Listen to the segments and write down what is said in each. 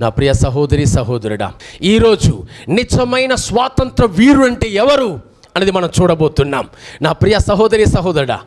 నా ప్రియ సహోదరి సహోదరుడా ఈరోజు నిజమైన స్వాతంత్ర వీరుడు అంటే ఎవరు అనేది మనం చూడబోతున్నాం. నా ప్రియ సహోదరి సహోదరుడా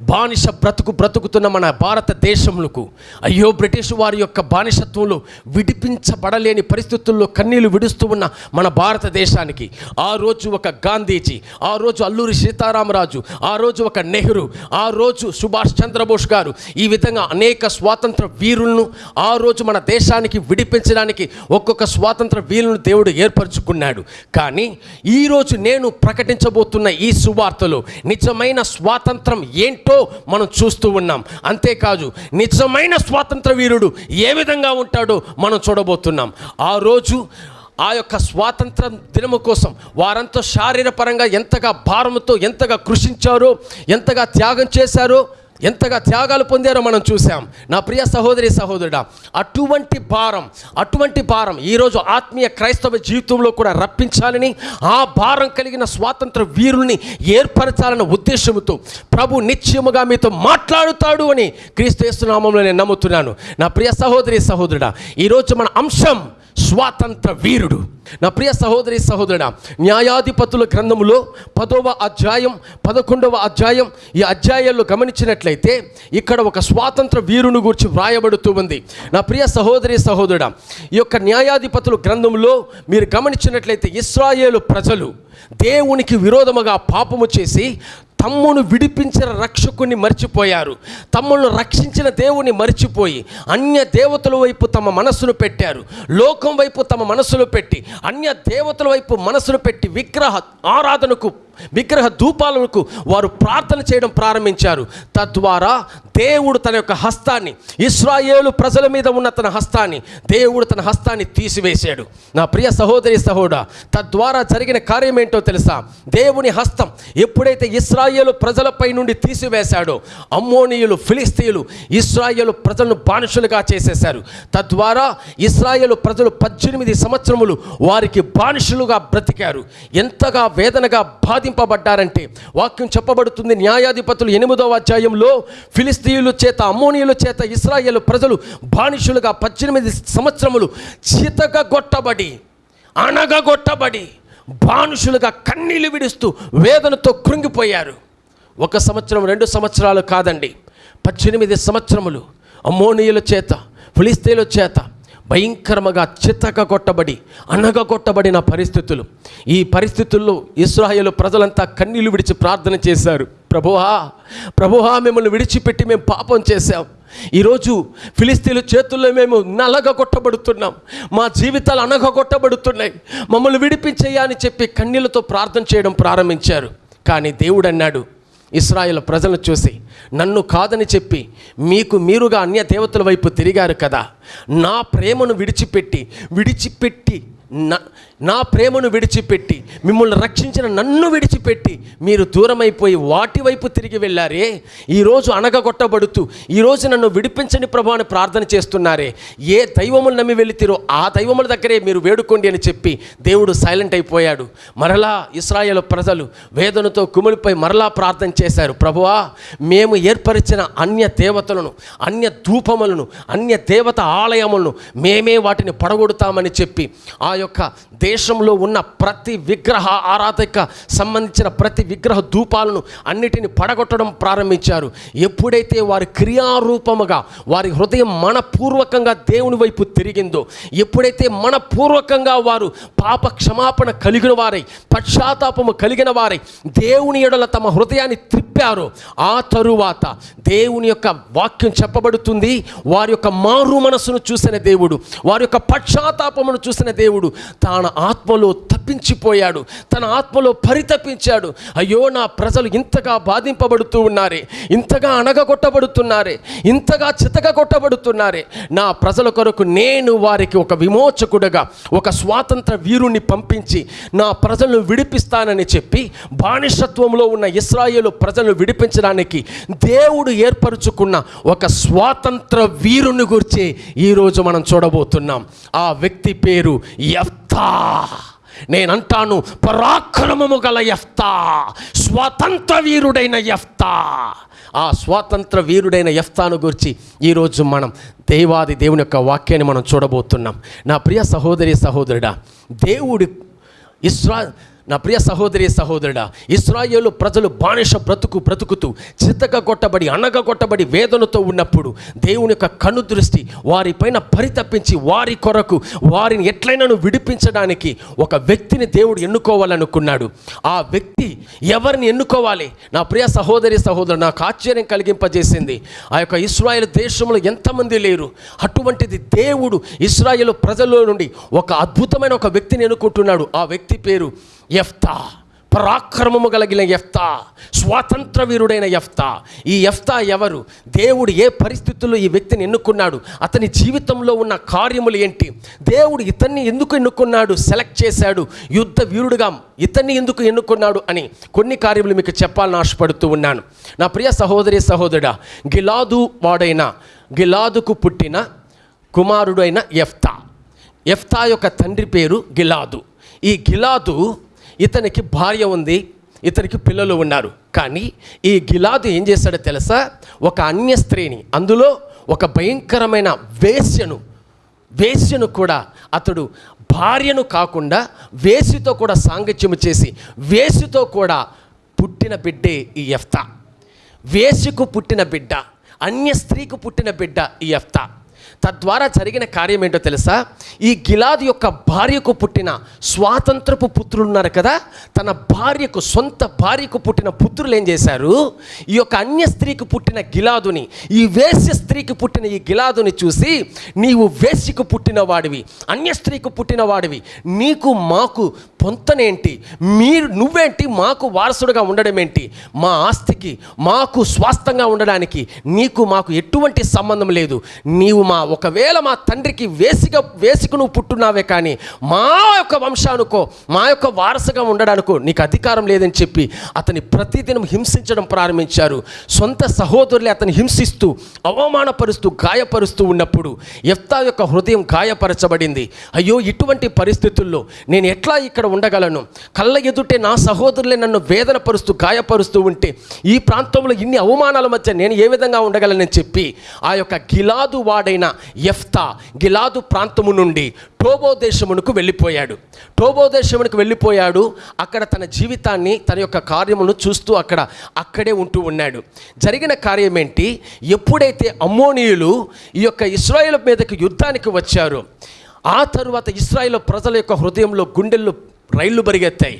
బానిస బ్రతుకు బ్రతుకుతున్న మన భారతదేశములకు అయ్యో బ్రిటిష్ వారి యొక్క బానిసత్వంలో విడిపించబడలేని పరిస్థితుల్లో కన్నీళ్ళు విడుస్తూ ఉన్న మన భారతదేశానికి ఆ రోజు ఒక గాంధీజీ ఆ రోజు అల్లూరి సీతారామరాజు ఆ రోజు ఒక నెహ్రూ ఆ రోజు సుభాష్ చంద్రబోస్ గారు ఈ విధంగా అనేక స్వాతంత్ర వీరులను ఆ రోజు మన దేశానికి విడిపించడానికి ఒక్కొక్క స్వాతంత్ర వీరులను దేవుడు ఏర్పరచుకున్నాడు. కానీ ఈరోజు నేను ప్రకటించబోతున్న ఈ సువార్తలో నిజమైన స్వాతంత్రం ఏంటి మనం చూస్తూ ఉన్నాం. అంతేకాదు నిజమైన స్వాతంత్ర వీరుడు ఏ విధంగా ఉంటాడో మనం చూడబోతున్నాం. ఆ రోజు ఆ యొక్క స్వాతంత్ర దినము కోసం వారంతా శారీరపరంగా ఎంతగా భారంతో ఎంతగా కృషించారో ఎంతగా త్యాగం చేశారో ఎంతగా త్యాగాలు పొందారో మనం చూసాం నా ప్రియ సహోదరి సహోదరుడా అటువంటి భారం అటువంటి భారం ఈరోజు ఆత్మీయ క్రైస్తవ జీవితంలో కూడా రప్పించాలని ఆ భారం కలిగిన స్వాతంత్ర వీరుల్ని ఏర్పరచాలన్న ఉద్దేశంతో ప్రభు నిత్యముగా మీతో మాట్లాడుతాడు అని క్రీస్తు నామంలో నేను నమ్ముతున్నాను. నా ప్రియ సహోదరి సహోదరుడా ఈరోజు మన అంశం స్వాతంత్ర వీరుడు. నా ప్రియ సహోదరి సహోదరుడా న్యాయాధిపతుల గ్రంథములో పదవ అధ్యాయం పదకొండవ అధ్యాయం ఈ అధ్యాయాల్లో గమనించినట్లయితే ఇక్కడ ఒక స్వాతంత్ర వీరుని గురించి వ్రాయబడుతూ ఉంది. నా ప్రియ సహోదరి సహోదరుడా ఈ యొక్క న్యాయాధిపతుల గ్రంథంలో మీరు గమనించినట్లయితే ఇస్రాయేలు ప్రజలు దేవునికి విరోధముగా పాపము చేసి తమ్మును విడిపించిన రక్షకుని మర్చిపోయారు. తమ్మును రక్షించిన దేవుని మర్చిపోయి అన్య దేవతల వైపు తమ మనస్సును పెట్టారు. లోకం వైపు తమ మనస్సును పెట్టి అన్య దేవతల వైపు మనస్సును పెట్టి విగ్రహ ఆరాధనకు విగ్రహ ధూపాలకు వారు ప్రార్థన చేయడం ప్రారంభించారు. తద్వారా దేవుడు తన యొక్క హస్తాన్ని ఇస్రాయేలు ప్రజల మీద ఉన్న తన హస్తాన్ని దేవుడు తన హస్తాన్ని తీసివేశాడు. నా ప్రియ సహోదరి సహోడా తద్వారా జరిగిన కార్యం ఏంటో తెలుసా? దేవుని హస్తం ఎప్పుడైతే ఇస్రాయేలు ప్రజలపై నుండి తీసివేశాడో అమ్మోనీయులు ఫిలిస్తీయులు ఇస్రాయేలు ప్రజలను బానిసలుగా చేసేశారు. తద్వారా ఇస్రాయేలు ప్రజలు పద్దెనిమిది సంవత్సరములు వారికి బానిసలుగా బ్రతికారు. ఎంతగా వేదనగా బాధింపబడ్డారంటే వాక్యం చెప్పబడుతుంది. న్యాయాధిపతులు ఎనిమిదవ అధ్యాయంలో ఫిలిస్తీయుల చేత అమ్మోనియుల చేత ఇస్రాయేల్ ప్రజలు బానిసులుగా పద్దెనిమిది సంవత్సరములు చితగొట్టబడి అనగగొట్టబడి బానుషులుగా కన్నీళ్ళు విడుస్తూ వేదనతో కృంగిపోయారు. ఒక సంవత్సరం రెండు సంవత్సరాలు కాదండి. పద్దెనిమిది సంవత్సరములు అమ్మోనియుల చేత ఫిలిస్తీయుల చేత భయంకరముగా చితక కొట్టబడి అనగ కొట్టబడిన పరిస్థితులు. ఈ పరిస్థితుల్లో ఇస్రాయేలు ప్రజలంతా కన్నీళ్ళు విడిచి ప్రార్థన చేశారు. ప్రభువా ప్రభువా మిమ్మల్ని విడిచిపెట్టి మేము పాపం చేశాం. ఈరోజు ఫిలిస్తీన్ల చేతుల్లో మేము నలగ కొట్టబడుతున్నాం మా జీవితాలు అనగ కొట్టబడుతున్నాయి మమ్మల్ని విడిపించేయా అని చెప్పి కన్నీళ్ళతో ప్రార్థన చేయడం ప్రారంభించారు. కానీ దేవుడు అన్నాడు ఇస్రాయేల్ ప్రజలను చూసి నన్ను కాదని చెప్పి మీకు మీరుగా అన్య దేవతల వైపు తిరిగారు కదా. నా ప్రేమను విడిచిపెట్టి విడిచిపెట్టి నా నా ప్రేమను విడిచిపెట్టి మిమ్మల్ని రక్షించిన నన్ను విడిచిపెట్టి మీరు దూరమైపోయి వాటి వైపు తిరిగి వెళ్ళారే. ఈరోజు అనగగొట్టబడుతూ ఈరోజు నన్ను విడిపించని ప్రభావాన్ని ప్రార్థన చేస్తున్నారే. ఏ దైవములు నమ్మి వెళితిరో ఆ దైవముల దగ్గరే మీరు వేడుకోండి అని చెప్పి దేవుడు సైలెంట్ అయిపోయాడు. మరలా ఇస్రాయేల్ ప్రజలు వేదనతో కుమిలిపై మరలా ప్రార్థన చేశారు. ప్రభువా మేము ఏర్పరిచిన అన్య దేవతలను అన్య ధూపములను అన్య దేవత ఆలయములను మేమే వాటిని పడగొడతామని చెప్పి ఆ యొక్క దేశంలో ఉన్న ప్రతి విగ్రహ ఆరాధక సంబంధించిన ప్రతి విగ్రహ ధూపాలను అన్నిటిని పడగొట్టడం ప్రారంభించారు. ఎప్పుడైతే వారి క్రియారూపముగా వారి హృదయం మనపూర్వకంగా దేవుని వైపు తిరిగిందో ఎప్పుడైతే మనపూర్వకంగా వారు పాప క్షమాపణ కలిగిన వారై పశ్చాత్తాపము కలిగిన వారై దేవుని ఎడల తమ హృదయాన్ని త్రిప్పారో ఆ తరువాత దేవుని యొక్క వాక్యం చెప్పబడుతుంది. వారి యొక్క మారు మనసును చూసిన దేవుడు వారి యొక్క పశ్చాత్తాపమును చూసిన దేవుడు తన ఆత్మలో తప్పించిపోయాడు. తన ఆత్మలో పరితపించాడు. అయ్యో నా ప్రజలు ఇంతగా బాధింపబడుతూ ఉన్నారే ఇంతగా అనగగొట్టబడుతున్నారే ఇంతగా చితక కొట్టబడుతున్నారే నా ప్రజల కొరకు నేను వారికి ఒక విమోచకుడుగా ఒక స్వాతంత్ర వీరుణ్ణి పంపించి నా ప్రజలను విడిపిస్తానని చెప్పి బానిసత్వంలో ఉన్న ఇస్రాయేలు ప్రజలను విడిపించడానికి దేవుడు ఏర్పరచుకున్న ఒక స్వాతంత్ర వీరుని గురించి ఈరోజు మనం చూడబోతున్నాం. ఆ వ్యక్తి పేరు ఎఫ్తా నేనంటాను పరాక్రమము గల ఎఫ్తా స్వతంత్ర వీరుడైన ఎఫ్తా ఆ స్వాతంత్ర వీరుడైన ఎఫ్తాను గురించి ఈరోజు మనం దేవాది దేవుని యొక్క వాక్యాన్ని మనం చూడబోతున్నాం. నా ప్రియ సహోదరి సహోదరుడా దేవుడు ఇస్రా నా ప్రియ సహోదరి సహోదరుడా ఇస్రాయేలు ప్రజలు బానిస బ్రతుకు బ్రతుకుతూ చిత్తగా కొట్టబడి అనగ కొట్టబడి వేదనతో ఉన్నప్పుడు దేవుని యొక్క కను దృష్టి వారిపైన పరితప్పించి వారి కొరకు వారిని ఎట్లయినను విడిపించడానికి ఒక వ్యక్తిని దేవుడు ఎన్నుకోవాలనుకున్నాడు. ఆ వ్యక్తి ఎవరిని ఎన్నుకోవాలి? నా ప్రియ సహోదరి సహోదరు నాకు ఆశ్చర్యం కలిగింపజేసింది. ఆ యొక్క ఇస్రాయేల్ దేశంలో ఎంతమంది లేరు? అటువంటిది దేవుడు ఇస్రాయేల్ ప్రజల్లో నుండి ఒక అద్భుతమైన ఒక వ్యక్తిని ఎన్నుకుంటున్నాడు. ఆ వ్యక్తి పేరు ఎఫ్తా పరాక్రమము కలిగిన ఎఫ్తా స్వాతంత్ర వీరుడైన ఎఫ్తా ఈ ఎఫ్తా ఎవరు? దేవుడు ఏ పరిస్థితుల్లో ఈ వ్యక్తిని ఎన్నుకున్నాడు? అతని జీవితంలో ఉన్న కార్యములు ఏంటి? దేవుడు ఇతన్ని ఎందుకు ఎన్నుకున్నాడు? సెలెక్ట్ చేశాడు. యుద్ధ వీరుడుగా ఇతన్ని ఎందుకు ఎన్నుకున్నాడు అని కొన్ని కార్యములు మీకు చెప్పాలని ఆశపడుతూ ఉన్నాను. నా ప్రియ సహోదరి సహోదరుడా గిలాదు వాడైన గిలాదుకు పుట్టిన కుమారుడైన ఎఫ్తా ఎఫ్తా యొక్క తండ్రి పేరు గిలాదు. ఈ గిలాదు ఇతనికి భార్య ఉంది ఇతనికి పిల్లలు ఉన్నారు. కానీ ఈ గిలాదు ఏం చేశాడో తెలుసా? ఒక అన్య స్త్రీని అందులో ఒక భయంకరమైన వేశ్యను వేశ్యను కూడా అతడు భార్యను కాకుండా వేసితో కూడా సాంగత్యము చేసి వేసితో కూడా పుట్టిన బిడ్డే ఈ ఎఫ్తా వేసికు పుట్టిన బిడ్డ అన్య స్త్రీకు పుట్టిన బిడ్డ ఈ ఎఫ్తా తద్వారా జరిగిన కార్యం ఏంటో తెలుసా? ఈ గిలాదు యొక్క భార్యకు పుట్టిన స్వాతంత్రపు పుత్రులు ఉన్నారు కదా తన భార్యకు సొంత భార్యకు పుట్టిన పుత్రులు ఏం చేశారు? ఈ యొక్క అన్య స్త్రీకి పుట్టిన గిలాదుని ఈ వేశ్య స్త్రీకి పుట్టిన ఈ గిలాదుని చూసి నీవు వేశ్యకు పుట్టిన వాడివి అన్య స్త్రీకి పుట్టిన వాడివి నీకు మాకు పొంతనేంటి? మీరు నువ్వేంటి? మాకు వారసుడుగా ఉండడం ఏంటి మా ఆస్తికి మాకు స్వాస్థంగా ఉండడానికి నీకు మాకు ఎటువంటి సంబంధం లేదు. నీవు మా ఒకవేళ మా తండ్రికి వేసిక వేసికు నువ్వు పుట్టున్నావే కానీ మా యొక్క వంశానుకో మా యొక్క వారసుగా ఉండడానికో నీకు అధికారం లేదని చెప్పి అతని ప్రతిదినం హింసించడం ప్రారంభించారు. సొంత సహోదరులే అతను హింసిస్తూ అవమానపరుస్తూ గాయపరుస్తూ ఉన్నప్పుడు ఎఫ్తా యొక్క హృదయం గాయపరచబడింది. అయ్యో ఇటువంటి పరిస్థితుల్లో నేను ఎట్లా ఇక్కడ ఉండగలను? కళ్ళ ఎదుటే నా సహోదరులే నన్ను వేదనపరుస్తూ గాయపరుస్తూ ఉంటే ఈ ప్రాంతంలో ఇన్ని అవమానాల మధ్య నేను ఏ విధంగా ఉండగలనని చెప్పి ఆ యొక్క గిలాదు వాడైన ఎఫ్తా గిలాదు ప్రాంతము నుండి టోబో దేశమునకు వెళ్ళిపోయాడు. టోబో దేశమునకు వెళ్ళిపోయాడు. అక్కడ తన జీవితాన్ని తన యొక్క కార్యమును చూస్తూ అక్కడ అక్కడే ఉంటూ ఉన్నాడు. జరిగిన కార్యం ఏంటి ఎప్పుడైతే అమ్మోనీయులు ఈ యొక్క ఇస్రాయేల్ మీదకి యుద్ధానికి వచ్చారో ఆ తరువాత ఇస్రాయేల్ ప్రజల యొక్క హృదయంలో గుండెల్లో రైళ్ళు పరిగెత్తాయి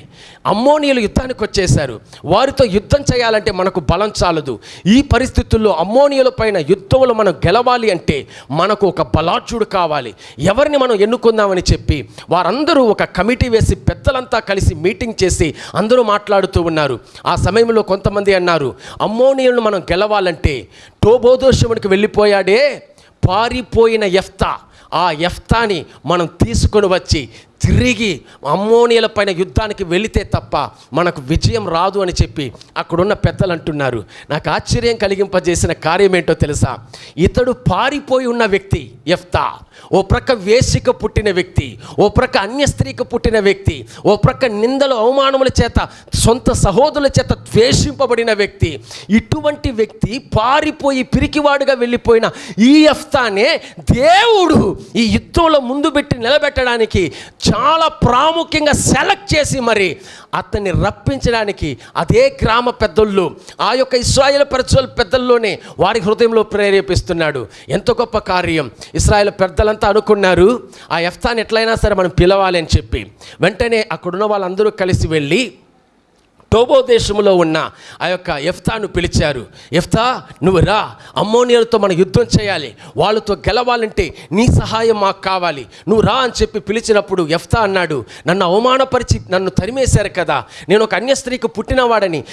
అమ్మోనియలు యుద్ధానికి వచ్చేశారు. వారితో యుద్ధం చేయాలంటే మనకు బలం చాలదు. ఈ పరిస్థితుల్లో అమ్మోనియల పైన యుద్ధంలో మనం గెలవాలి అంటే మనకు ఒక బలాఢ్యుడు కావాలి. ఎవరిని మనం ఎన్నుకుందామని చెప్పి వారందరూ ఒక కమిటీ వేసి పెద్దలంతా కలిసి మీటింగ్ చేసి అందరూ మాట్లాడుతూ ఉన్నారు. ఆ సమయంలో కొంతమంది అన్నారు అమ్మోనియలను మనం గెలవాలంటే టోబోదోషమునికి వెళ్ళిపోయాడే పారిపోయిన ఎఫ్తా ఆ ఎఫ్తాని మనం తీసుకొని వచ్చి తిరిగి అమ్మోనియల పైన యుద్ధానికి వెళితే తప్ప మనకు విజయం రాదు అని చెప్పి అక్కడున్న పెద్దలు అంటున్నారు. నాకు ఆశ్చర్యం కలిగింపజేసిన కార్యం ఏంటో తెలుసా? ఇతడు పారిపోయి ఉన్న వ్యక్తి ఎఫ్తా ఓ ప్రక్క వేసిక పుట్టిన వ్యక్తి ఓ ప్రక్క అన్య స్త్రీకి పుట్టిన వ్యక్తి ఓ ప్రక్క నిందలు అవమానముల చేత సొంత సహోదరుల చేత ద్వేషింపబడిన వ్యక్తి. ఇటువంటి వ్యక్తి పారిపోయి పిరికివాడుగా వెళ్ళిపోయిన ఈ ఎఫ్తానే దేవుడు ఈ యుద్ధంలో ముందు పెట్టి నిలబెట్టడానికి చాలా ప్రాముఖ్యంగా సెలెక్ట్ చేసి మరి అతన్ని రప్పించడానికి అదే గ్రామ పెద్దళ్ళు ఆ యొక్క ఇస్రాయేల్ పరిచయాల పెద్దల్లోనే వారి హృదయంలో ప్రేరేపిస్తున్నాడు. ఎంత గొప్ప కార్యం. ఇస్రాయేల్ పెద్దలంతా అనుకున్నారు ఆ ఎఫ్తాన్ ఎట్లయినా సరే మనం పిలవాలి అని చెప్పి. వెంటనే అక్కడున్న వాళ్ళందరూ కలిసి వెళ్ళి టోబో దేశంలో ఉన్న ఆ యొక్క ఎఫ్తాను పిలిచారు. ఎఫ్తా నువ్వు రా. అమ్మోనియలతో మనం యుద్ధం చేయాలి. వాళ్ళతో గెలవాలంటే నీ సహాయం మాకు కావాలి. నువ్వు రా అని చెప్పి పిలిచినప్పుడు ఎఫ్తా అన్నాడు నన్ను అవమానపరిచి నన్ను తరిమేశారు కదా. నేను ఒక అన్య స్త్రీకి పుట్టినవాడని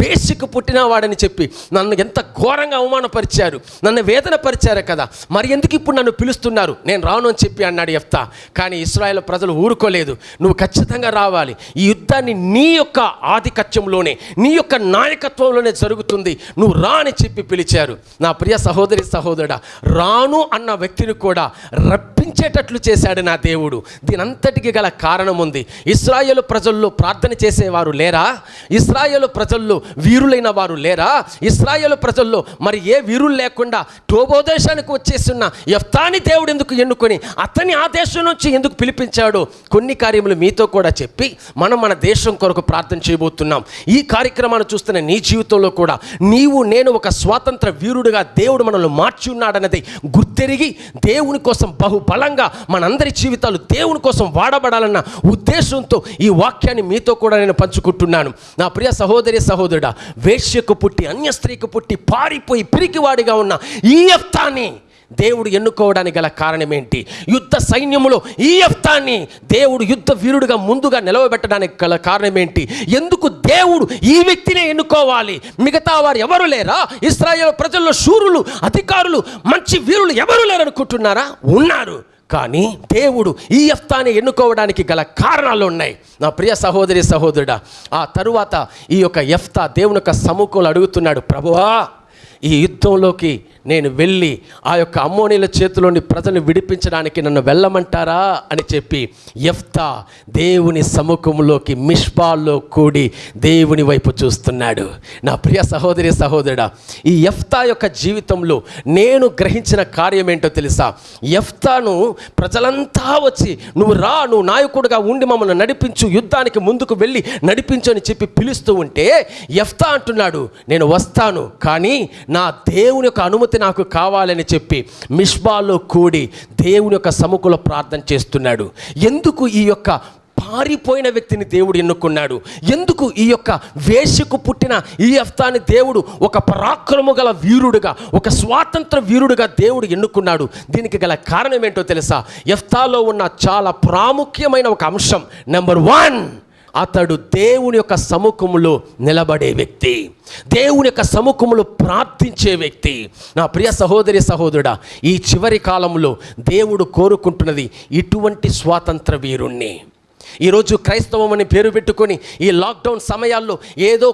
వేసికి పుట్టినవాడని చెప్పి నన్ను ఎంత ఘోరంగా అవమానపరిచారు. నన్ను వేదన పరిచారు కదా. మరి ఎందుకు ఇప్పుడు నన్ను పిలుస్తున్నారు? నేను రాను అని చెప్పి అన్నాడు ఎఫ్తా కానీ ఇస్రాయేల్ ప్రజలు ఊరుకోలేదు. నువ్వు ఖచ్చితంగా రావాలి. ఈ యుద్ధాన్ని నీ యొక్క ఆధిక్యత రాజ్యంలోనే నీ యొక్క నాయకత్వంలోనే జరుగుతుంది. నువ్వు రా అని చెప్పి పిలిచారు. నా ప్రియ సహోదరి సహోదరుడా రాను అన్న వ్యక్తిని కూడా రప్పించేటట్లు చేశాడు నా దేవుడు. దీనంతటికి గల కారణం ఉంది. ఇస్రాయేలు ప్రజల్లో ప్రార్థన చేసేవారు లేరా? ఇస్రాయేలు ప్రజల్లో వీరులైన వారు లేరా? ఇస్రాయేలు ప్రజల్లో మరి ఏ వీరులు లేకుండా టోబోదేశానికి వచ్చేస్తున్న యఫ్తాని దేవుడు ఎందుకు ఎన్నుకొని అతని ఆ దేశం నుంచి ఎందుకు పిలిపించాడో? కొన్ని కార్యములు మీతో కూడా చెప్పి మనం మన దేశం కొరకు ప్రార్థన చేయబోతున్నాం. ఈ కార్యక్రమాన్ని చూస్తున్న నీ జీవితంలో కూడా నీవు నేను ఒక స్వాతంత్ర వీరుడుగా దేవుడు మనల్ని మార్చి ఉన్నాడన్నది గుర్తెరిగి దేవుని కోసం బహుబలంగా మనందరి జీవితాలు దేవుని కోసం వాడబడాలన్న ఉద్దేశంతో ఈ వాక్యాన్ని మీతో కూడా నేను పంచుకుంటున్నాను. నా ప్రియ సహోదరి సహోదరుడా వేశ్యకు పుట్టి అన్య స్త్రీకి పుట్టి పారిపోయి పిరికివాడిగా ఉన్న ఈ యఫ్తాని దేవుడు ఎన్నుకోవడానికి గల కారణం ఏంటి యుద్ధ సైన్యములో ఈ యఫ్తాన్ని దేవుడు యుద్ధ వీరుడుగా ముందుగా నిలవబెట్టడానికి గల కారణం ఏంటి ఎందుకు దేవుడు ఈ వ్యక్తినే ఎన్నుకోవాలి? మిగతా వారు ఎవరు లేరా? ఇస్రాయేల్ ప్రజల్లో శూరులు అధికారులు మంచి వీరులు ఎవరు లేరనుకుంటున్నారా? ఉన్నారు. కానీ దేవుడు ఈ యఫ్తాని ఎన్నుకోవడానికి గల కారణాలు ఉన్నాయి. నా ప్రియ సహోదరి సహోదరుడా ఆ తరువాత ఈ యొక్క యఫ్తా దేవుని యొక్క సముఖంలో అడుగుతున్నాడు ప్రభువా ఈ యుద్ధంలోకి నేను వెళ్ళి ఆ యొక్క అమ్మోనీల చేతిలోని ప్రజలను విడిపించడానికి నన్ను వెళ్ళమంటారా అని చెప్పి ఎఫ్తా దేవుని సముఖంలోకి మిష్పాల్లో కూడి దేవుని వైపు చూస్తున్నాడు. నా ప్రియ సహోదరి సహోదరుడా ఈ ఎఫ్తా యొక్క జీవితంలో నేను గ్రహించిన కార్యం ఏంటో తెలుసా? ఎఫ్తాను ప్రజలంతా వచ్చి నువ్వు రా నువ్వు నాయకుడుగా ఉండి మమ్మల్ని నడిపించు యుద్ధానికి ముందుకు వెళ్ళి నడిపించు అని చెప్పి పిలుస్తూ ఉంటే ఎఫ్తా అంటున్నాడు నేను వస్తాను కానీ నా దేవుని యొక్క అనుమతి నాకు కావాలని చెప్పి మిష్బాలో కూడి దేవుని యొక్క సముఖుల ప్రార్థన చేస్తున్నాడు. ఎందుకు ఈ యొక్క పారిపోయిన వ్యక్తిని దేవుడు ఎన్నుకున్నాడు? ఎందుకు ఈ యొక్క వేషకు పుట్టిన ఈ అఫ్తాని దేవుడు ఒక పరాక్రము గల వీరుడుగా ఒక స్వాతంత్ర వీరుడుగా దేవుడు ఎన్నుకున్నాడు? దీనికి గల కారణం ఏంటో తెలుసా? ఎఫ్తాలో ఉన్న చాలా ప్రాముఖ్యమైన ఒక అంశం. నెంబర్ వన్ అతడు దేవుని యొక్క సముఖములో నిలబడే వ్యక్తి. దేవుని యొక్క సముఖములో ప్రార్థించే వ్యక్తి. నా ప్రియ సహోదరి సహోదరుడా ఈ చివరి కాలంలో దేవుడు కోరుకుంటున్నది ఇటువంటి స్వాతంత్ర వీరుణ్ణి. ఈరోజు క్రైస్తవం అని పేరు పెట్టుకొని ఈ లాక్డౌన్ సమయాల్లో ఏదో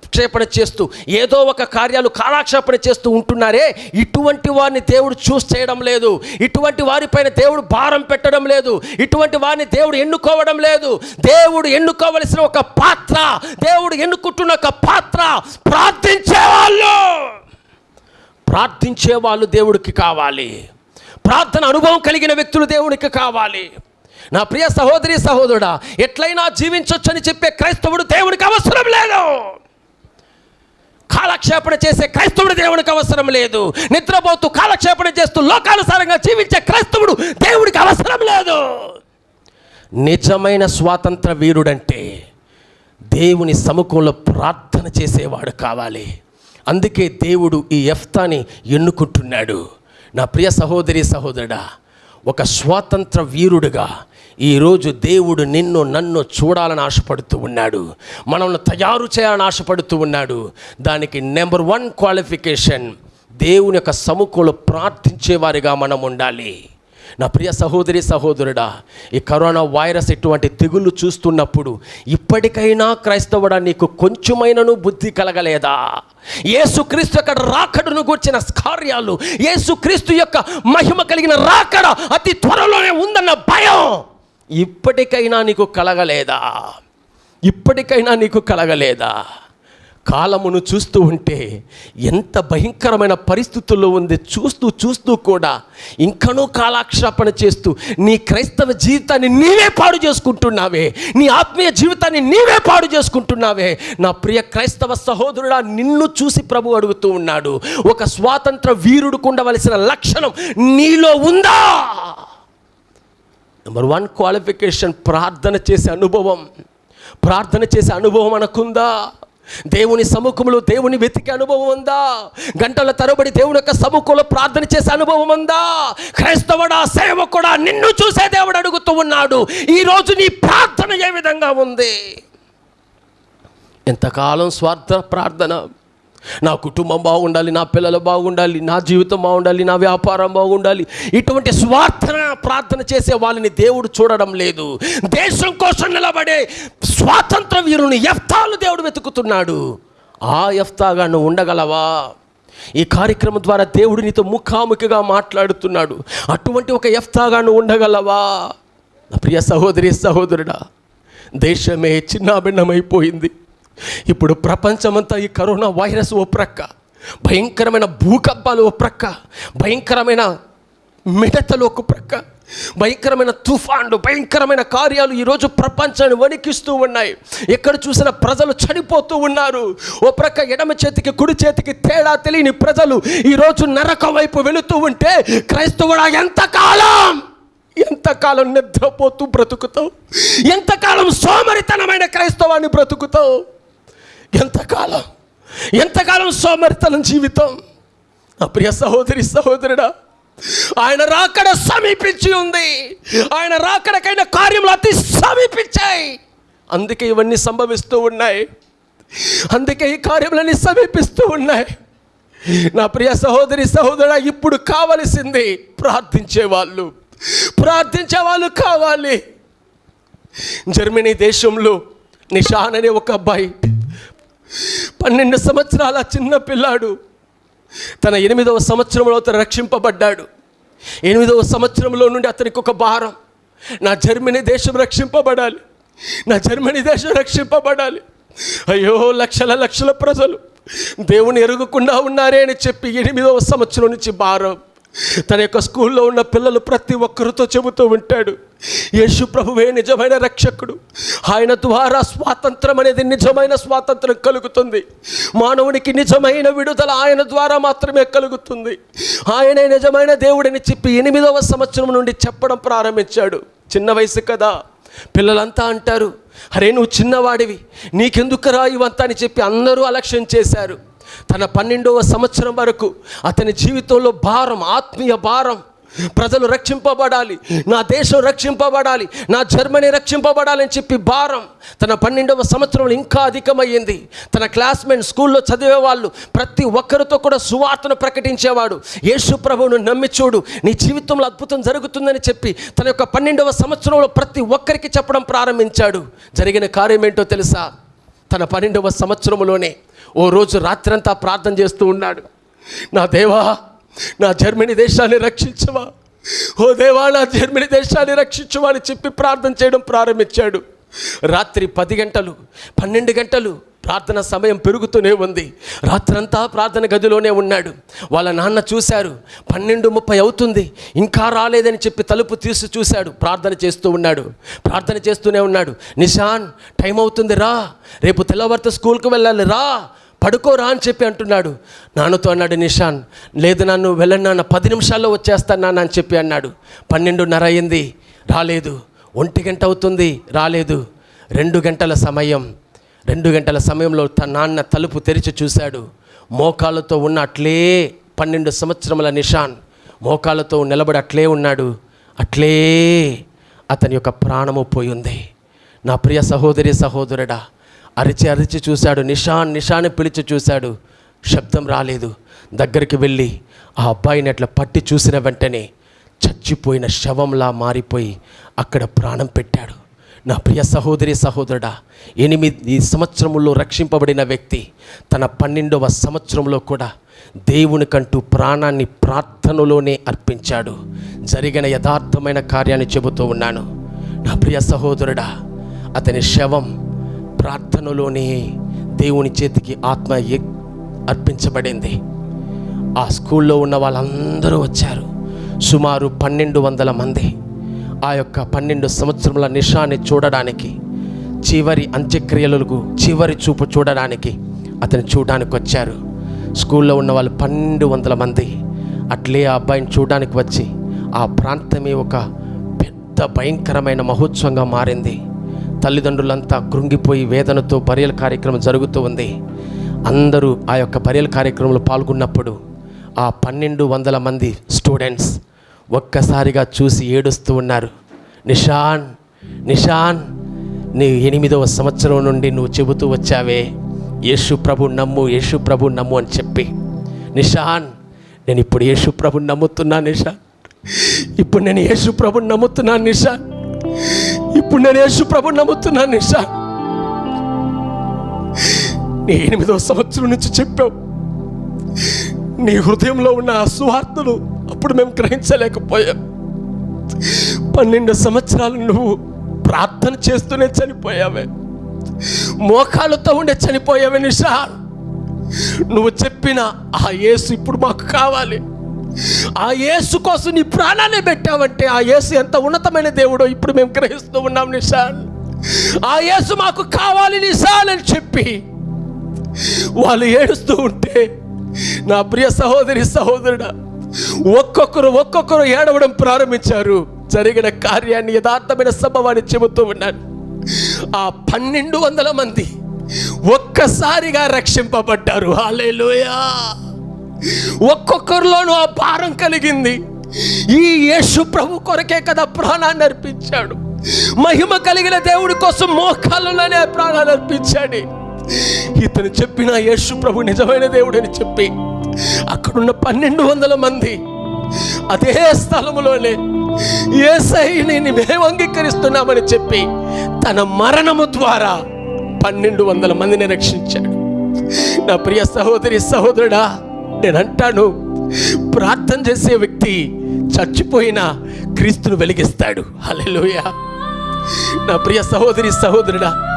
కాలక్షేపణ చేస్తూ ఏదో ఒక కార్యాలు కాలక్షేపణ చేస్తూ ఉంటున్నారే ఇటువంటి వారిని దేవుడు చూస్ చేయడం లేదు. ఇటువంటి వారిపైన దేవుడు భారం పెట్టడం లేదు. ఇటువంటి వారిని దేవుడు ఎన్నుకోవడం లేదు. దేవుడు ఎన్నుకోవలసిన ఒక పాత్ర దేవుడు ఎన్నుకుంటున్న ఒక పాత్ర ప్రార్థించే వాళ్ళు ప్రార్థించే వాళ్ళు దేవుడికి కావాలి. ప్రార్థన అనుభవం కలిగిన వ్యక్తులు దేవుడికి కావాలి. నా ప్రియ సహోదరి సహోదరుడా ఎట్లయినా జీవించొచ్చని చెప్పే క్రైస్తవుడు దేవుడికి అవసరం లేదు. కాలక్షేపణ చేసే క్రైస్తవుడు దేవుడికి అవసరం లేదు. నిద్రపోతూ కాలక్షేపణ చేస్తూ లోకానుసారంగా జీవించే క్రైస్తవుడు దేవుడికి అవసరం లేదు. నిజమైన స్వాతంత్ర వీరుడంటే దేవుని సముఖంలో ప్రార్థన చేసేవాడు కావాలి. అందుకే దేవుడు ఈ ఎఫ్తాని ఎన్నుకుంటున్నాడు. నా ప్రియ సహోదరి సహోదరుడా ఒక స్వాతంత్ర వీరుడుగా ఈరోజు దేవుడు నిన్ను నన్ను చూడాలని ఆశపడుతూ ఉన్నాడు. మనల్ని తయారు చేయాలని ఆశపడుతూ ఉన్నాడు. దానికి నెంబర్ వన్ క్వాలిఫికేషన్ దేవుని యొక్క సముఖంలో ప్రార్థించేవారిగా మనం ఉండాలి. నా ప్రియ సహోదరి సహోదరుడా ఈ కరోనా వైరస్ ఇటువంటి తెగుళ్ళు చూస్తున్నప్పుడు ఇప్పటికైనా క్రైస్తవుడా నీకు కొంచెమైనను బుద్ధి కలగలేదా? ఏసుక్రీస్తు యొక్క రాకడను గూర్చిన కార్యాలు ఏసుక్రీస్తు యొక్క మహిమ కలిగిన రాకడ అతి త్వరలోనే ఉందన్న భయం. ఇప్పటికైనా నీకు కలగలేదా? ఇప్పటికైనా నీకు కలగలేదా? కాలమును చూస్తూ ఉంటే ఎంత భయంకరమైన పరిస్థితుల్లో ఉంది. చూస్తూ చూస్తూ కూడా ఇంకనూ కాలాక్షేపణ చేస్తూ నీ క్రైస్తవ జీవితాన్ని నీవే పాడు చేసుకుంటున్నావే. నీ ఆత్మీయ జీవితాన్ని నీవే పాడు చేసుకుంటున్నావే. నా ప్రియ క్రైస్తవ సహోదరుడా నిన్ను చూసి ప్రభు అడుగుతూ ఉన్నాడు. ఒక స్వాతంత్ర వీరుడుకుండవలసిన లక్షణం నీలో ఉందా? నెంబర్ వన్ క్వాలిఫికేషన్ ప్రార్థన చేసే అనుభవం. ప్రార్థన చేసే అనుభవం అనకుందా? దేవుని సముఖంలో దేవుని వెతికే అనుభవం ఉందా? గంటల తరబడి దేవుని యొక్క సముఖంలో ప్రార్థన చేసే అనుభవం ఉందా? క్రైస్తవుడా సేవకుడా నిన్ను చూసే దేవుడు అడుగుతూ ఉన్నాడు. ఈరోజు నీ ప్రార్థన ఏ విధంగా ఉంది? ఎంతకాలం స్వార్థ ప్రార్థన? నా కుటుంబం బాగుండాలి నా పిల్లలు బాగుండాలి నా జీవితం బాగుండాలి నా వ్యాపారం బాగుండాలి. ఇటువంటి స్వార్థన ప్రార్థన చేసే వాళ్ళని దేవుడు చూడడం లేదు. దేశం కోసం నిలబడే స్వాతంత్ర వీరుని ఎఫ్తాలు దేవుడు వెతుకుతున్నాడు. ఆ ఎఫ్తాగా నువ్వు ఉండగలవా? ఈ కార్యక్రమం ద్వారా దేవుడు నీతో ముఖాముఖిగా మాట్లాడుతున్నాడు. అటువంటి ఒక ఎఫ్తాగా నువ్వు ఉండగలవా? నా ప్రియ సహోదరి సహోదరుడా దేశమే చిన్నాభిన్నమైపోయింది. ఇప్పుడు ప్రపంచమంతా ఈ కరోనా వైరస్ ఓ ప్రక్క. భయంకరమైన భూకంపాలు ఓ ప్రక్క. భయంకరమైన మిడతలు ఒక ప్రక్క. భయంకరమైన తుఫాన్లు భయంకరమైన కార్యాలు ఈరోజు ప్రపంచాన్ని వణికిస్తూ ఉన్నాయి. ఎక్కడ చూసినా ప్రజలు చనిపోతూ ఉన్నారు. ఓ ప్రక్క ఎడమ చేతికి కుడి చేతికి తేడా తెలియని ప్రజలు ఈరోజు నరక వైపు వెళుతూ ఉంటే క్రైస్తవుడా ఎంతకాలం ఎంతకాలం నిద్రపోతూ బ్రతుకుతావు? ఎంతకాలం సోమరితనమైన క్రైస్తవాన్ని బ్రతుకుతావు? ఎంతకాలం? ఎంతకాలం సోమరితనం జీవితం? నా ప్రియ సహోదరి సహోదరుడా ఆయన రాకడ సమీపించి ఉంది. ఆయన రాకడకైన కార్యములు అతి సమీపించాయి. అందుకే ఇవన్నీ సంభవిస్తూ ఉన్నాయి. అందుకే ఈ కార్యములన్నీ సమీపిస్తూ ఉన్నాయి. నా ప్రియ సహోదరి సహోదరు ఇప్పుడు కావలసింది ప్రార్థించేవాళ్ళు ప్రార్థించే వాళ్ళు కావాలి. జర్మనీ దేశంలో నిషాన్ అనే ఒక అబ్బాయి పన్నెండు సంవత్సరాల చిన్న పిల్లాడు తన ఎనిమిదవ సంవత్సరంలో అతను రక్షింపబడ్డాడు. ఎనిమిదవ సంవత్సరంలో నుండి అతనికి ఒక భారం. నా జర్మనీ దేశం రక్షింపబడాలి. నా జర్మనీ దేశం రక్షింపబడాలి. అయ్యో లక్షల లక్షల ప్రజలు దేవుని ఎరుగుకుండా ఉన్నారే అని చెప్పి ఎనిమిదవ సంవత్సరం నుంచి భారం. తన యొక్క స్కూల్లో ఉన్న పిల్లలు ప్రతి ఒక్కరితో చెబుతూ ఉంటాడు యేసు ప్రభువే నిజమైన రక్షకుడు. ఆయన ద్వారా స్వాతంత్రం అనేది నిజమైన స్వాతంత్రం కలుగుతుంది. మానవునికి నిజమైన విడుదల ఆయన ద్వారా మాత్రమే కలుగుతుంది. ఆయనే నిజమైన దేవుడని చెప్పి ఎనిమిదవ సంవత్సరం నుండి చెప్పడం ప్రారంభించాడు. చిన్న వయసు కదా. పిల్లలంతా అంటారు అరే నువ్వు చిన్నవాడివి. నీకెందుకురా ఇవంతా? అని చెప్పి అందరూ అలక్ష్యం చేశారు. తన పన్నెండవ సంవత్సరం వరకు అతని జీవితంలో భారం ఆత్మీయ భారం. ప్రజలు రక్షింపబడాలి నా దేశం రక్షింపబడాలి నా జర్మనీ రక్షింపబడాలని చెప్పి భారం. తన పన్నెండవ సంవత్సరంలో ఇంకా అధికమయ్యింది తన క్లాస్మేట్ స్కూల్లో చదివే వాళ్ళు ప్రతి ఒక్కరితో కూడా సువార్తను ప్రకటించేవాడు. యేసు ప్రభువును నమ్మి చూడు నీ జీవితంలో అద్భుతం జరుగుతుందని చెప్పి తన యొక్క పన్నెండవ సంవత్సరంలో ప్రతి ఒక్కరికి చెప్పడం ప్రారంభించాడు. జరిగిన కార్యం ఏంటో తెలుసా? తన పన్నెండవ సంవత్సరంలోనే ఓ రోజు రాత్రంతా ప్రార్థన చేస్తూ ఉన్నాడు. నా దేవా నా జర్మనీ దేశాన్ని రక్షించవా? ఓ దేవా నా జర్మనీ దేశాన్ని రక్షించవా అని చెప్పి ప్రార్థన చేయడం ప్రారంభించాడు. రాత్రి పది గంటలు పన్నెండు గంటలు ప్రార్థన సమయం పెరుగుతూనే ఉంది. రాత్రంతా ప్రార్థన గదిలోనే ఉన్నాడు. వాళ్ళ నాన్న చూశారు. పన్నెండు ముప్పై అవుతుంది. ఇంకా రాలేదని చెప్పి తలుపు తీసి చూశాడు. ప్రార్థన చేస్తూ ఉన్నాడు. ప్రార్థన చేస్తూనే ఉన్నాడు. నిషాన్ టైం అవుతుంది రా. రేపు తెల్లవారితో స్కూల్కి వెళ్ళాలి రా. పడుకోరా అని చెప్పి అంటున్నాడు. నాన్నతో అన్నాడు నిషాన్ లేదు నన్ను వెళ్ళను నాన్న. పది నిమిషాల్లో వచ్చేస్తాను నాన్న అని చెప్పి అన్నాడు. పన్నెండున్నర అయింది. రాలేదు. ఒంటి గంట అవుతుంది. రాలేదు. రెండు గంటల సమయం. రెండు గంటల సమయంలో తన నాన్న తలుపు తెరిచి చూశాడు. మోకాళ్ళతో ఉన్న అట్లే పన్నెండు సంవత్సరముల నిషాన్ మోకాళ్ళతో నిలబడి అట్లే ఉన్నాడు. అట్లే అతని యొక్క ప్రాణము పోయింది నా ప్రియ సహోదరి సహోదరుడా అరిచి అరిచి చూశాడు. నిషాన్ నిషాన్ పిలిచి చూశాడు. శబ్దం రాలేదు. దగ్గరికి వెళ్ళి ఆ అబ్బాయిని అట్లా పట్టి చూసిన వెంటనే చచ్చిపోయిన శవంలా మారిపోయి అక్కడ ప్రాణం పెట్టాడు. నా ప్రియ సహోదరి సహోదరుడా ఎనిమిది సంవత్సరంలో రక్షింపబడిన వ్యక్తి తన పన్నెండవ సంవత్సరంలో కూడా దేవునికంటూ ప్రాణాన్ని ప్రార్థనలోనే అర్పించాడు. జరిగిన యథార్థమైన కార్యాన్ని చెబుతూ ఉన్నాను. నా ప్రియ సహోదరుడా అతని శవం ప్రార్థనలోనే దేవుని చేతికి ఆత్మ అర్పించబడింది. ఆ స్కూల్లో ఉన్న వాళ్ళందరూ వచ్చారు. సుమారు పన్నెండు వందల మంది. ఆ యొక్క పన్నెండు సంవత్సరముల నిషాన్ని చూడడానికి చివరి అంత్యక్రియలకు చివరి చూపు చూడడానికి అతను చూడడానికి వచ్చారు. స్కూల్లో ఉన్న వాళ్ళు పన్నెండు వందల మంది. అట్లే ఆ అబ్బాయిని చూడడానికి వచ్చి ఆ ప్రాంతమే ఒక పెద్ద భయంకరమైన మహోత్సవంగా మారింది. తల్లిదండ్రులంతా కృంగిపోయి వేదనతో బరియల కార్యక్రమం జరుగుతూ ఉంది. అందరూ ఆ యొక్క బరియల కార్యక్రమంలో పాల్గొన్నప్పుడు ఆ పన్నెండు వందల మంది స్టూడెంట్స్ ఒక్కసారిగా చూసి ఏడుస్తూ ఉన్నారు. నిషాన్ నిషాన్ నీ ఎనిమిదవ సంవత్సరం నుండి నువ్వు చెబుతూ వచ్చావే. యేసు ప్రభు నమ్ము యేసు ప్రభు నమ్ము అని చెప్పి. నిషాన్ నేను ఇప్పుడు యేసు ప్రభు నమ్ముతున్నాను నిషాన్. ఇప్పుడు నేను యేసు ప్రభు నమ్ముతున్నాను నిషాన్. ఇప్పుడు నేను యేసు ప్రభు నమ్ముతున్నాను నిషాన్. నీ ఎనిమిదవ సంవత్సరం నుంచి చెప్పావు. నీ హృదయంలో ఉన్న సువార్తలు అప్పుడు మేము గ్రహించలేకపోయాం. పన్నెండు సంవత్సరాలు నువ్వు ప్రార్థన చేస్తూనే చనిపోయావే. మోకాళ్ళతో ఉండే చనిపోయావే నిషా నువ్వు చెప్పిన ఆ యేసు ఇప్పుడు మాకు కావాలి. ఆ యేసు కోసం నీ ప్రాణాన్ని పెట్టావంటే ఆ యేసు ఎంత ఉన్నతమైన దేవుడో ఇప్పుడు మేము గ్రహిస్తూ ఉన్నాం నిషాన్ ఆ యేసు మాకు కావాలి నిషాన్ అని చెప్పి వాళ్ళు ఏడుస్తూ ఉంటే నా ప్రియ సహోదరి సహోదరుడా ఒక్కొక్కరు ఒక్కొక్కరు ఏడవడం ప్రారంభించారు. జరిగిన కార్యాన్ని యథార్థమైన సంభవాన్ని చెబుతూ ఉన్నాను ఆ పన్నెండు వందల మంది ఒక్కసారిగా రక్షింపబడ్డారు. హాలేలుయా ఒక్కొక్కరిలోనూ ఆ భారం కలిగింది. ఈ యేసు ప్రభు కొరకే కదా ప్రాణాన్ని అర్పించాడు. మహిమ కలిగిన దేవుడి కోసం మోకాళ్ళలోనే ప్రాణాన్ని అర్పించాడు. ఇతను చెప్పిన యేసు ప్రభు నిజమైన దేవుడని చెప్పి అక్కడున్న పన్నెండు వందల మంది అదే స్థలములోనే ఏసైని మేము అంగీకరిస్తున్నామని చెప్పి తన మరణము ద్వారా పన్నెండు వందల మందిని రక్షించాడు. నా ప్రియ సహోదరి సహోదరుడా నేను అంటాను ప్రార్థన చేసే వ్యక్తి చచ్చిపోయిన క్రీస్తును వెలిగిస్తాడు. హల్లెలూయా. నా ప్రియ సహోదరి సహోదరుడా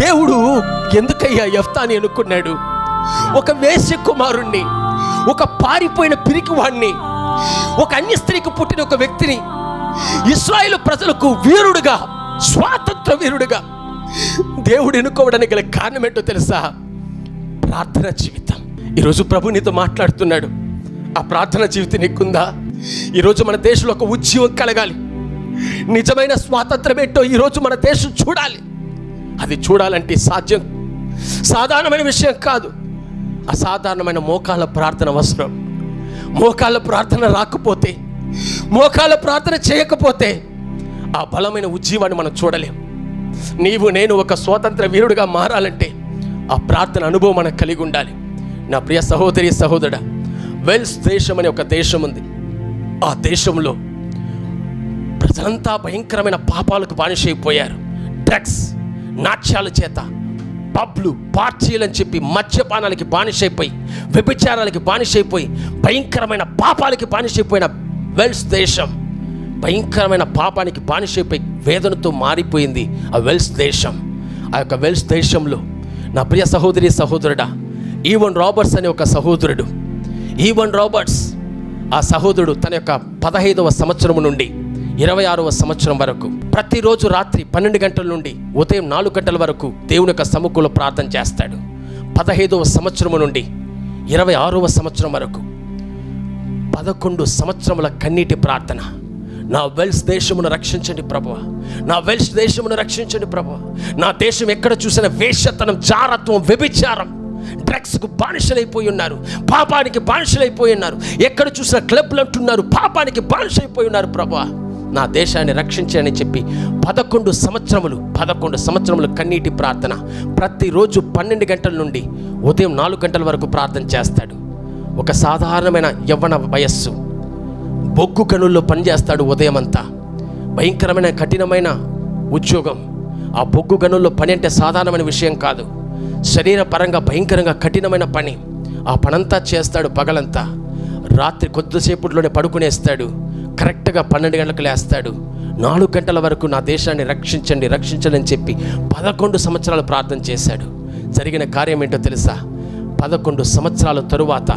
దేవుడు ఎందుకయ్యా యఫ్తాని అనుకున్నాడు? ఒక వేశ్య కుమారుణ్ణి ఒక పారిపోయిన పిరికివాణ్ణి ఒక అన్య స్త్రీకి పుట్టిన ఒక వ్యక్తిని ఇస్రాయేల్ ప్రజలకు వీరుడుగా స్వాతంత్ర వీరుడుగా దేవుడు ఎన్నుకోవడానికి గల కారణం ఏంటో తెలుసా? ప్రార్థన జీవితం. ఈరోజు ప్రభు నీతో మాట్లాడుతున్నాడు. ఆ ప్రార్థన జీవితం నీకుందా? ఈరోజు మన దేశంలో ఒక ఉద్యమం కలగాలి. నిజమైన స్వాతంత్రం ఏంటో ఈరోజు మన దేశం చూడాలి. అది చూడాలంటే సాధ్యం. సాధారణమైన విషయం కాదు. అసాధారణమైన మోకాళ్ళ ప్రార్థన అవసరం. మోకాళ్ళ ప్రార్థన రాకపోతే మోకాళ్ళ ప్రార్థన చేయకపోతే ఆ బలమైన ఉజ్జీవాన్ని మనం చూడలేం. నీవు నేను ఒక స్వాతంత్ర వీరుడిగా మారాలంటే ఆ ప్రార్థన అనుభవం మనకు కలిగి ఉండాలి. నా ప్రియ సహోదరి సహోదరుడా వెల్స్ దేశం అనే ఒక దేశం ఉంది. ఆ దేశంలో ప్రజలంతా భయంకరమైన పాపాలకు బానిసైపోయారు డ్రగ్స్. నాట్యాల చేత పబ్లు పార్టీలు అని చెప్పి మద్యపానాలకి బానిసైపోయి వ్యభిచారాలకి బానిసైపోయి భయంకరమైన పాపాలకి బానిసైపోయిన వెల్స్ దేశం భయంకరమైన పాపానికి బానిసైపోయి వేదనతో మారిపోయింది ఆ వెల్స్ దేశం. ఆ యొక్క వెల్స్ దేశంలో నా ప్రియ సహోదరి సహోదరుడా ఈవన్ రాబర్ట్స్ అనే ఒక సహోదరుడు ఈవన్ రాబర్ట్స్ ఆ సహోదరుడు తన యొక్క పదహైదవ సంవత్సరం నుండి ఇరవై ఆరవ సంవత్సరం వరకు ప్రతిరోజు రాత్రి పన్నెండు గంటల నుండి ఉదయం నాలుగు గంటల వరకు దేవుని యొక్క సముఖంలో ప్రార్థన చేస్తాడు. పదహైదవ సంవత్సరం నుండి ఇరవై ఆరవ సంవత్సరం వరకు పదకొండు సంవత్సరముల కన్నీటి ప్రార్థన. నా వెల్స్ దేశమును రక్షించండి ప్రభువ. నా వెల్స్ దేశమును రక్షించండి ప్రభువ. నా దేశం ఎక్కడ చూసిన వేషతనం జారత్వం వ్యభిచారం డ్రగ్స్కు బానిసలైపోయి ఉన్నారు. పాపానికి బానిసలైపోయి ఉన్నారు. ఎక్కడ చూసిన క్లబ్లు అంటున్నారు. పాపానికి బానిసైపోయి ఉన్నారు ప్రభా నా దేశాన్ని రక్షించని చెప్పి పదకొండు సంవత్సరములు పదకొండు సంవత్సరములు కన్నీటి ప్రార్థన. ప్రతిరోజు పన్నెండు గంటల నుండి ఉదయం నాలుగు గంటల వరకు ప్రార్థన చేస్తాడు. ఒక సాధారణమైన యవ్వన వయస్సు. బొగ్గు గనుల్లో పనిచేస్తాడు ఉదయం అంతా. భయంకరమైన కఠినమైన ఉద్యోగం. ఆ బొగ్గు గనుల్లో పని అంటే సాధారణమైన విషయం కాదు. శరీర పరంగా భయంకరంగా కఠినమైన పని. ఆ పనంతా చేస్తాడు పగలంతా. రాత్రి కొద్దిసేపులోనే పడుకునేస్తాడు. కరెక్ట్గా పన్నెండు గంటలకు లేస్తాడు. నాలుగు గంటల వరకు నా దేశాన్ని రక్షించండి రక్షించండి అని చెప్పి పదకొండు సంవత్సరాలు ప్రార్థన చేశాడు. జరిగిన కార్యం ఏంటో తెలుసా? పదకొండు సంవత్సరాల తరువాత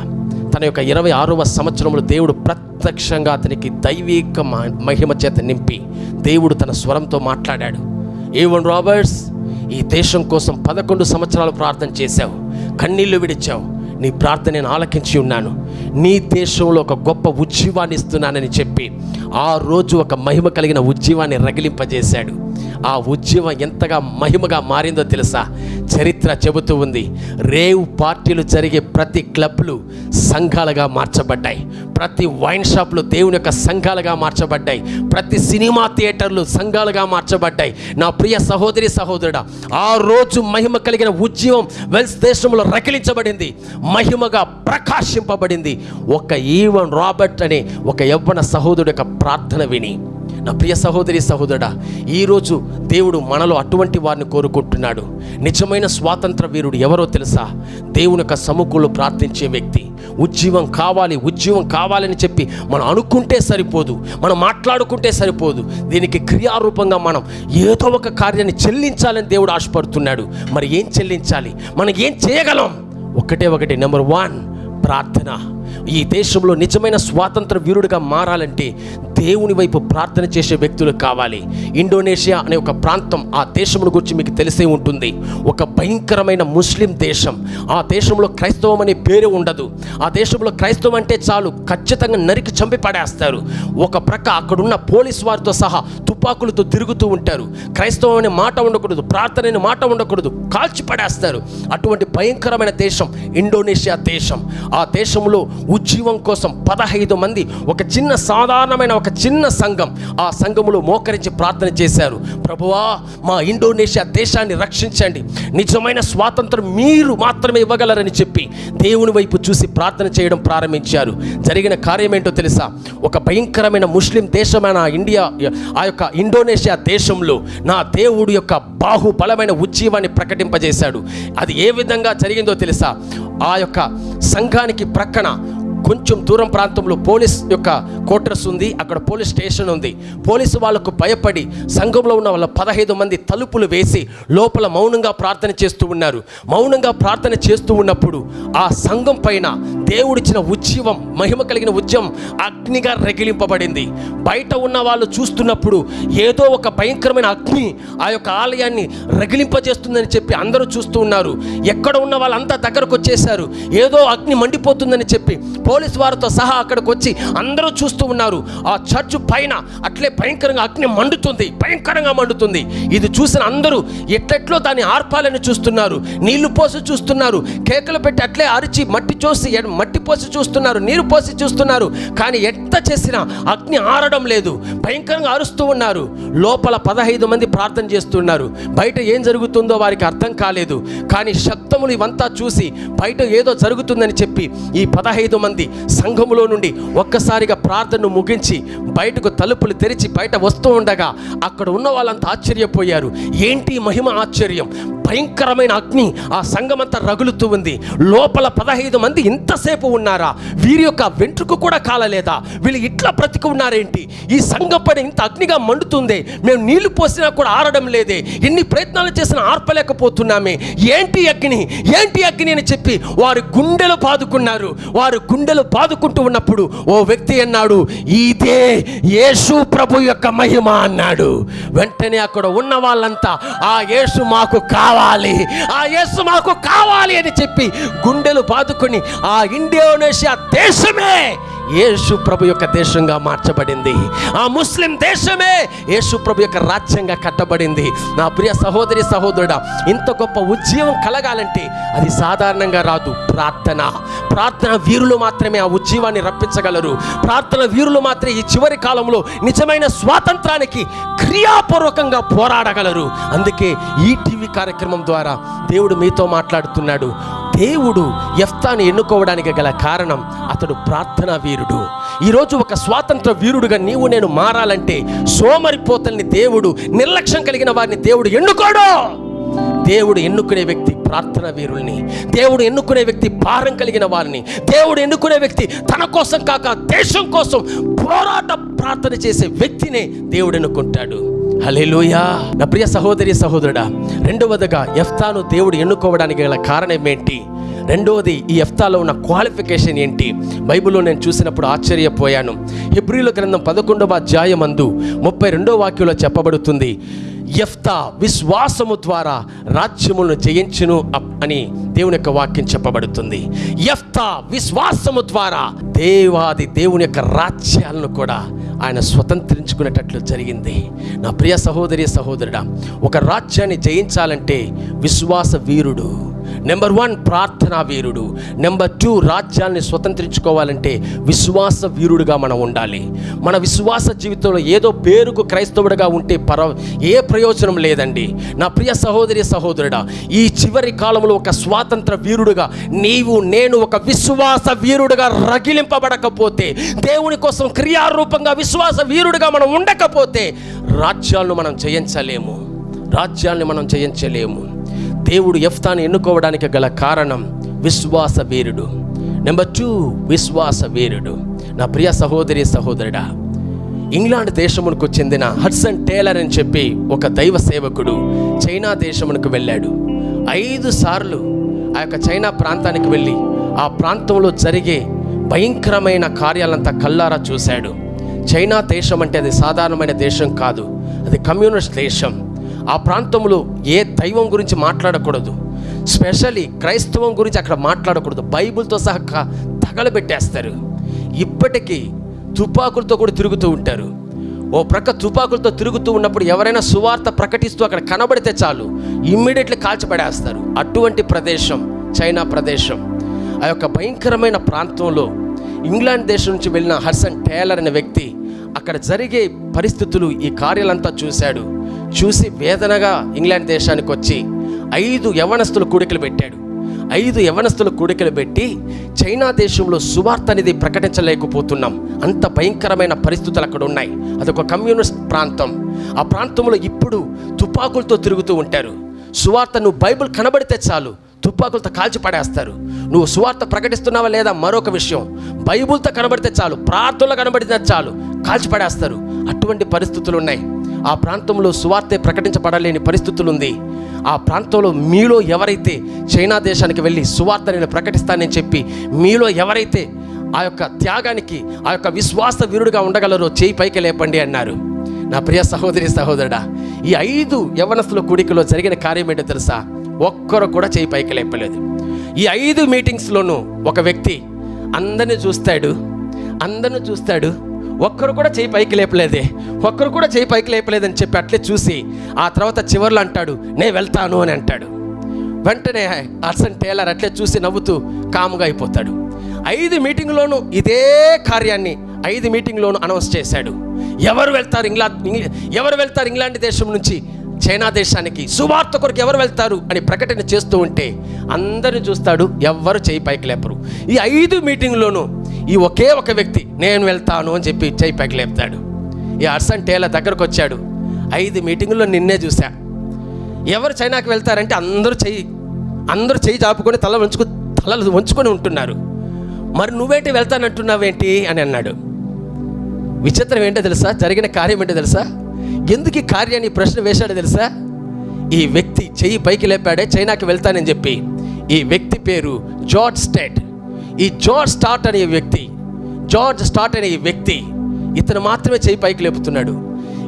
తన యొక్క ఇరవై ఆరవ సంవత్సరంలో దేవుడు ప్రత్యక్షంగా అతనికి దైవిక మహిమ చేత నింపి దేవుడు తన స్వరంతో మాట్లాడాడు. ఏవన్ రాబర్ట్స్ ఈ దేశం కోసం పదకొండు సంవత్సరాలు ప్రార్థన చేశావు. కన్నీళ్ళు విడిచావు. నీ ప్రార్థన నేను ఆలకించి ఉన్నాను. నీ దేశంలో ఒక గొప్ప ఉజ్జీవాన్ని ఇస్తున్నానని చెప్పి ఆ రోజు ఒక మహిమ కలిగిన ఉజ్జీవాన్ని రగిలింపజేశాడు. ఆ ఉద్యమం ఎంతగా మహిమగా మారిందో తెలుసా? చరిత్ర చెబుతూ ఉంది. రేవ్ పార్టీలు జరిగే ప్రతి క్లబ్లు సంఘాలుగా మార్చబడ్డాయి. ప్రతి వైన్ షాప్లు దేవుని యొక్క సంఘాలుగా మార్చబడ్డాయి. ప్రతి సినిమా థియేటర్లు సంఘాలుగా మార్చబడ్డాయి. నా ప్రియ సహోదరి సహోదరుడా ఆ రోజు మహిమ కలిగిన ఉద్యమం వెల్స్ దేశంలో రగిలించబడింది. మహిమగా ప్రకాశింపబడింది. ఒక ఈవన్ రాబర్ట్ అనే ఒక యవ్వన సహోదరుడు యొక్క ప్రార్థన విని. నా ప్రియ సహోదరి సహోదరుడా ఈరోజు దేవుడు మనలో అటువంటి వారిని కోరుకుంటున్నాడు. నిజమైన స్వాతంత్ర వీరుడు ఎవరో తెలుసా? దేవుని యొక్క సముఖంలో ప్రార్థించే వ్యక్తి. ఉజ్జీవం కావాలి ఉజ్జీవం కావాలని చెప్పి మనం అనుకుంటే సరిపోదు మనం మాట్లాడుకుంటే సరిపోదు. దీనికి క్రియారూపంగా మనం ఏదో ఒక కార్యాన్ని చెల్లించాలని దేవుడు ఆశపడుతున్నాడు. మరి ఏం చెల్లించాలి? మనం ఏం చేయగలం? ఒకటే ఒకటి నెంబర్ వన్ ప్రార్థన. ఈ దేశంలో నిజమైన స్వాతంత్ర వీరుడిగా మారాలంటే దేవుని వైపు ప్రార్థన చేసే వ్యక్తులు కావాలి. ఇండోనేషియా అనే ఒక ప్రాంతం ఆ దేశమును గురించి మీకు తెలిసే ఉంటుంది. ఒక భయంకరమైన ముస్లిం దేశం. ఆ దేశంలో క్రైస్తవం అనే పేరు ఉండదు. ఆ దేశంలో క్రైస్తవం అంటే చాలు ఖచ్చితంగా నరికి చంపి పడేస్తారు. ఒక ప్రక్క అక్కడున్న పోలీస్ వారితో సహా తుపాకులతో తిరుగుతూ ఉంటారు. క్రైస్తవం అనే మాట ఉండకూడదు ప్రార్థన అనే మాట ఉండకూడదు కాల్చి పడేస్తారు అటువంటి భయంకరమైన దేశం ఇండోనేషియా దేశం. ఆ దేశంలో ఉజ్జీవం కోసం పదహైదు మంది ఒక చిన్న సాధారణమైన ఒక చిన్న సంఘం ఆ సంఘములో మోకరించి ప్రార్థన చేశారు. ప్రభువా మా ఇండోనేషియా దేశాన్ని రక్షించండి. నిజమైన స్వాతంత్రం మీరు మాత్రమే ఇవ్వగలరని చెప్పి దేవుని వైపు చూసి ప్రార్థన చేయడం ప్రారంభించారు. జరిగిన కార్యం ఏంటో తెలుసా? ఒక భయంకరమైన ముస్లిం దేశమైన ఇండియా ఆ యొక్క ఇండోనేషియా దేశంలో నా దేవుడు యొక్క బాహుబలమైన ఉజ్జీవాన్ని ప్రకటింపజేశాడు. అది ఏ విధంగా జరిగిందో తెలుసా? ఆ యొక్క సంఘానికి ప్రక్కన కొంచెం దూరం ప్రాంతంలో పోలీస్ యొక్క క్వార్టర్స్ ఉంది. అక్కడ పోలీస్ స్టేషన్ ఉంది. పోలీసు వాళ్ళకు భయపడి సంఘంలో ఉన్న వాళ్ళ పదహైదు మంది తలుపులు వేసి లోపల మౌనంగా ప్రార్థన చేస్తూ ఉన్నారు. మౌనంగా ప్రార్థన చేస్తూ ఉన్నప్పుడు ఆ సంఘం పైన దేవుడిచ్చిన ఉజ్జీవం మహిమ కలిగిన ఉద్యమం అగ్నిగా రగిలింపబడింది. బయట ఉన్న వాళ్ళు చూస్తున్నప్పుడు ఏదో ఒక భయంకరమైన అగ్ని ఆ యొక్క ఆలయాన్ని రగిలింపజేస్తుందని చెప్పి అందరూ చూస్తూ ఉన్నారు. ఎక్కడ ఉన్న వాళ్ళంతా దగ్గరకు వచ్చేసారు ఏదో అగ్ని మండిపోతుందని చెప్పి పోలీస్ వారితో సహా అక్కడికి వచ్చి అందరూ చూస్తూ ఉన్నారు. ఆ చర్చ్ పైన అట్లే భయంకరంగా అగ్ని మండుతుంది భయంకరంగా మండుతుంది. ఇది చూసిన అందరూ ఎట్లెట్లో దాన్ని ఆర్పాలని చూస్తున్నారు నీళ్ళు పోసి చూస్తున్నారు కేకలు పెట్టి అట్లే అరిచి మట్టి చూసి మట్టి పోసి చూస్తున్నారు నీరు పోసి చూస్తున్నారు. కానీ ఎంత చేసినా అగ్ని ఆరడం లేదు భయంకరంగా అరుస్తూ ఉన్నారు. లోపల పదహైదు మంది ప్రార్థన చేస్తున్నారు. బయట ఏం జరుగుతుందో వారికి అర్థం కాలేదు. కానీ శబ్దములు ఇవంతా చూసి బయట ఏదో జరుగుతుందని చెప్పి ఈ పదహైదు మంది సంఘములో నుండి ఒక్కసారిగా ప్రార్థనను ముగించి బయటకు తలుపులు తెరిచి బయట వస్తూ ఉండగా అక్కడ ఉన్న వాళ్ళంతా ఆశ్చర్యపోయారు. ఏంటి మహిమ ఆశ్చర్యం? భయంకరమైన అగ్ని ఆ సంఘమంతా రగులుతూ ఉంది. లోపల పదహైదు మంది ఇంతసేపు ఉన్నారా? వీరి యొక్క వెంట్రుకు కూడా కాలలేదా? వీళ్ళు ఇట్లా బ్రతికి ఉన్నారేంటి? ఈ సంఘం పైన ఇంత అగ్నిగా మండుతుంది. మేము నీళ్ళు పోసినా కూడా ఆరడం లేదే. ఎన్ని ప్రయత్నాలు చేసినా ఆర్పలేకపోతున్నామే. ఏంటి అగ్ని? ఏంటి అగ్ని అని చెప్పి వారు గుండెలు బాదుకున్నారు. వారు గుండెలు బాదుకుంటూ ఉన్నప్పుడు ఓ వ్యక్తి అన్నాడు ఇదే యేసు ప్రభు యొక్క మహిమ అన్నాడు. వెంటనే అక్కడ ఉన్న వాళ్ళంతా ఆ యేసు మాకు కావాలి? ఆ యేసు మాకు కావాలి అని చెప్పి గుండెలు బాదుకొని ఆ ఇండోనేషియా దేశమే యేసు ప్రభు యొక్క దేశంగా మార్చబడింది. ఆ ముస్లిం దేశమే యేసు ప్రభు యొక్క రాజ్యంగా కట్టబడింది. నా ప్రియ సహోదరి సహోదరుడా ఇంత గొప్ప ఉద్యమం కలగాలంటే అది సాధారణంగా రాదు. ప్రార్థన. ప్రార్థన వీరులు మాత్రమే ఆ ఉద్యమాన్ని రప్పించగలరు. ప్రార్థన వీరులు మాత్రమే ఈ చివరి కాలంలో నిజమైన స్వాతంత్రానికి క్రియాపూర్వకంగా పోరాడగలరు. అందుకే ఈ టీవీ కార్యక్రమం ద్వారా దేవుడు మీతో మాట్లాడుతున్నాడు. దేవుడు ఎఫ్తాను ఎన్నుకోవడానికి గల కారణం అతడు ప్రార్థనా వీరుడు. ఈరోజు ఒక స్వాతంత్ర వీరుడుగా నీవు నేను మారాలంటే సోమరిపోతల్ని దేవుడు నిర్లక్ష్యం కలిగిన వారిని దేవుడు ఎన్నుకోడు. దేవుడు ఎన్నుకునే వ్యక్తి ప్రార్థన వీరుల్ని. దేవుడు ఎన్నుకునే వ్యక్తి భారం కలిగిన వారిని. దేవుడు ఎన్నుకునే వ్యక్తి తన కోసం కాక దేశం కోసం పోరాట ప్రార్థన చేసే వ్యక్తినే దేవుడు ఎన్నుకుంటాడు. హలేలుయా నా ప్రియ సహోదరి సహోదరుడా రెండవదిగా ఎఫ్తాను దేవుడు ఎన్నుకోవడానికి గల కారణం ఏంటి? రెండవది ఈ ఎఫ్తాలో ఉన్న క్వాలిఫికేషన్ ఏంటి? బైబిల్లో నేను చూసినప్పుడు ఆశ్చర్యపోయాను. హిబ్రిల గ్రంథం పదకొండవ అధ్యాయమందు ముప్పై రెండో వాక్యంలో చెప్పబడుతుంది. ఎఫ్తా విశ్వాసము ద్వారా రాజ్యములను జయించును అప్- అని దేవుని యొక్క వాక్యం చెప్పబడుతుంది. ఎఫ్తా విశ్వాసము ద్వారా దేవాది దేవుని యొక్క రాజ్యాలను కూడా ఆయన స్వతంత్రించుకునేటట్లు జరిగింది. నా ప్రియ సహోదరి సహోదరుడా ఒక రాజ్యాన్ని జయించాలంటే విశ్వాస వీరుడు నెంబర్ వన్ ప్రార్థనా వీరుడు. నెంబర్ టూ రాజ్యాన్ని స్వతంత్రించుకోవాలంటే విశ్వాస వీరుడుగా మనం ఉండాలి. మన విశ్వాస జీవితంలో ఏదో పేరుకు క్రైస్తవుడిగా ఉంటే పర ఏ ప్రయోజనం లేదండి. నా ప్రియ సహోదరి సహోదరుడా ఈ చివరి కాలంలో ఒక స్వాతంత్ర వీరుడుగా నీవు నేను ఒక విశ్వాస వీరుడుగా రగిలింపబడకపోతే దేవుని కోసం క్రియారూపంగా విశ్వాస వీరుడుగా మనం ఉండకపోతే రాజ్యాలను మనం జయించలేము. రాజ్యాన్ని మనం జయించలేము. దేవుడు ఎఫ్తాను ఎన్నుకోవడానికి గల కారణం విశ్వాస వీరుడు నెంబర్ టూ విశ్వాస వీరుడు నా ప్రియ సహోదరి సహోదరుడా ఇంగ్లాండ్ దేశమునకు చెందిన హడ్సన్ టేలర్ అని చెప్పి ఒక దైవ సేవకుడు చైనా దేశమునకు వెళ్ళాడు. ఐదు సార్లు ఆ యొక్క చైనా ప్రాంతానికి వెళ్ళి ఆ ప్రాంతంలో జరిగే భయంకరమైన కార్యాలంతా కల్లారా చూశాడు. చైనా దేశం అంటే అది సాధారణమైన దేశం కాదు అది కమ్యూనిస్ట్ దేశం. ఆ ప్రాంతంలో ఏ దైవం గురించి మాట్లాడకూడదు. స్పెషల్లీ క్రైస్తవం గురించి అక్కడ మాట్లాడకూడదు. బైబిల్తో సహా తగలబెట్టేస్తారు. ఇప్పటికీ తుపాకులతో కూడా తిరుగుతూ ఉంటారు. ఓ ప్రక్క తుపాకులతో తిరుగుతూ ఉన్నప్పుడు ఎవరైనా సువార్త ప్రకటిస్తూ అక్కడ కనబడితే చాలు. ఇమ్మీడియట్లీ కాల్చిపడేస్తారు అటువంటి ప్రదేశం చైనా ప్రదేశం. ఆ యొక్క భయంకరమైన ప్రాంతంలో ఇంగ్లాండ్ దేశం నుంచి వెళ్ళిన హర్సన్ టేలర్ అనే వ్యక్తి అక్కడ జరిగే పరిస్థితులు ఈ కార్యాలంతా చూశాడు. చూసి వేదనగా ఇంగ్లాండ్ దేశానికి వచ్చి ఐదు యవనస్తులు కూడికలు పెట్టాడు. ఐదు యవనస్తులు కూడికలు పెట్టి చైనా దేశంలో సువార్త అనేది ప్రకటించలేకపోతున్నాం. అంత భయంకరమైన పరిస్థితులు అక్కడ ఉన్నాయి. అదొక కమ్యూనిస్ట్ ప్రాంతం. ఆ ప్రాంతంలో ఇప్పుడు తుపాకులతో తిరుగుతూ ఉంటారు. సువార్త నువ్వు బైబిల్ కనబడితే చాలు తుపాకులతో కాల్చి పడేస్తారు. నువ్వు సువార్త ప్రకటిస్తున్నావా లేదా మరొక విషయం. బైబిల్తో కనబడితే చాలు ప్రార్థనలో కనబడితే చాలు కాల్చి పడేస్తారు. అటువంటి పరిస్థితులు ఉన్నాయి. ఆ ప్రాంతంలో సువార్తే ప్రకటించబడలేని పరిస్థితులు ఉంది ఆ ప్రాంతంలో మీలో ఎవరైతే చైనా దేశానికి వెళ్ళి సువార్త నేను ప్రకటిస్తానని చెప్పి మీలో ఎవరైతే ఆ యొక్క త్యాగానికి ఆ యొక్క విశ్వాస వీరుడుగా ఉండగలరో చేయి పైకి లేపండి అన్నారు. నా ప్రియ సహోదరి సహోదరుడా ఈ ఐదు యవనస్తుల కూడికలో జరిగిన కార్యం ఏంటో తెలుసా? ఒక్కరు కూడా చేయి పైకి లేపలేదు. ఈ ఐదు మీటింగ్స్లోనూ ఒక వ్యక్తి అందరిని చూస్తాడు అందరిని చూస్తాడు ఒక్కరు కూడా చేయి పైకి లేపలేదే. ఒక్కరు కూడా చేయి పైకి లేపలేదని చెప్పి అట్లే చూసి ఆ తర్వాత చివర్లో అంటాడు నేను వెళ్తాను అని అంటాడు. వెంటనే అర్సన్ టేలర్ అట్లే చూసి నవ్వుతూ కాముగా అయిపోతాడు. ఐదు మీటింగ్లోనూ ఇదే కార్యాన్ని ఐదు మీటింగ్లోనూ అనౌన్స్ చేశాడు. ఎవరు వెళ్తారు ఇంగ్లాండ్ ఎవరు వెళ్తారు ఇంగ్లాండ్ దేశం నుంచి? చైనా దేశానికి సువార్త కొరకు ఎవరు వెళ్తారు అని ప్రకటన చేస్తూ ఉంటే అందరిని చూస్తాడు ఎవ్వరు చేయి పైకి లేపరు. ఈ ఐదు మీటింగ్లోనూ ఈ ఒకే ఒక వ్యక్తి నేను వెళ్తాను అని చెప్పి చేయి పైకి లేపుతాడు. ఈ అర్సన్ టేలర్ దగ్గరకు వచ్చాడు. ఐదు మీటింగుల్లో నిన్నే చూశా. ఎవరు చైనాకి వెళ్తారంటే అందరూ చెయ్యి అందరూ చెయ్యి చాపుకొని తల వంచుకు తలలు వంచుకొని ఉంటున్నారు. మరి నువ్వేంటి వెళ్తానంటున్నావేంటి? అని అన్నాడు. విచిత్రం ఏంటో తెలుసా? జరిగిన కార్యం ఏంటో తెలుసా? ఎందుకు ఈ కార్యాన్ని ప్రశ్న వేశాడో తెలుసా? ఈ వ్యక్తి చెయ్యి పైకి లేపాడే చైనాకి వెళ్తానని చెప్పి. ఈ వ్యక్తి పేరు జార్జ్ స్టేట్. ఈ జార్జ్ స్టార్ట్ అనే వ్యక్తి జార్జ్ స్టార్ట్ అనే ఈ వ్యక్తి ఇతను మాత్రమే చెయ్యి పైకి లేపుతున్నాడు.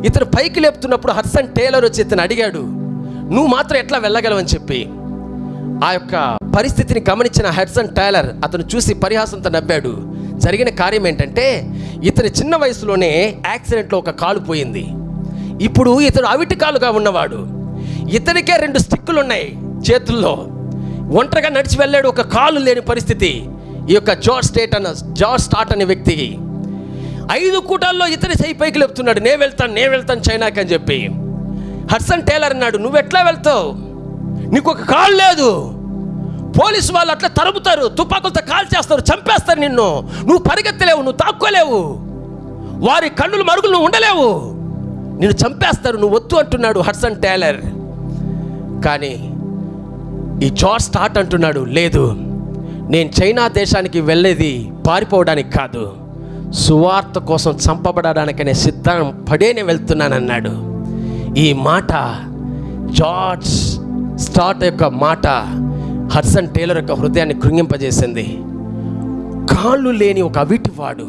ఇతను పైకి లేపుతున్నప్పుడు హర్సన్ టేలర్ వచ్చి ఇతను అడిగాడు నువ్వు మాత్రం ఎట్లా వెళ్ళగలవని చెప్పి. ఆ యొక్క పరిస్థితిని గమనించిన హెడ్సన్ టైలర్ అతను చూసి పరిహాసంతో నవ్వాడు. జరిగిన కార్యం ఏంటంటే ఇతని చిన్న వయసులోనే యాక్సిడెంట్లో ఒక కాలు పోయింది. ఇప్పుడు ఇతడు అవిటి కాలుగా ఉన్నవాడు. ఇతనికే రెండు స్టిక్కులు ఉన్నాయి చేతుల్లో. ఒంటరిగా నడిచి వెళ్ళాడు ఒక కాలు లేని పరిస్థితి. ఈ యొక్క జార్జ్ స్టేట్ అన్న జార్జ్ స్టార్ట్ అనే వ్యక్తికి ఐదు కూటాల్లో ఇతని చేయి పైకి లేపుతున్నాడు. నేను వెళ్తాను నేను వెళ్తాను చైనాకి అని చెప్పి. హడ్సన్ టేలర్ అన్నాడు నువ్వు ఎట్లా వెళ్తావు? నీకు ఒక కాలు లేదు. పోలీసు వాళ్ళు అట్లా తరుముతారు. తుపాకులతో కాల్ చేస్తారు చంపేస్తారు నిన్ను. నువ్వు పరిగెత్తలేవు నువ్వు తాక్కోలేవు. వారి కన్నులు మరుగులు నువ్వు ఉండలేవు. నిన్ను చంపేస్తారు నువ్వు వద్దు అంటున్నాడు హడ్సన్ టేలర్. కానీ ఈ జార్జ్ స్టార్ట్ అంటున్నాడు లేదు నేను చైనా దేశానికి వెళ్ళేది పారిపోవడానికి కాదు సువార్త కోసం చంపబడడానికనే సిద్ధం పడే నేను వెళ్తున్నానన్నాడు. ఈ మాట జార్జ్ స్టార్ట్ యొక్క మాట హడ్సన్ టేలర్ యొక్క హృదయాన్ని కృంగింపజేసింది. కాళ్ళు లేని ఒక అవిటివాడు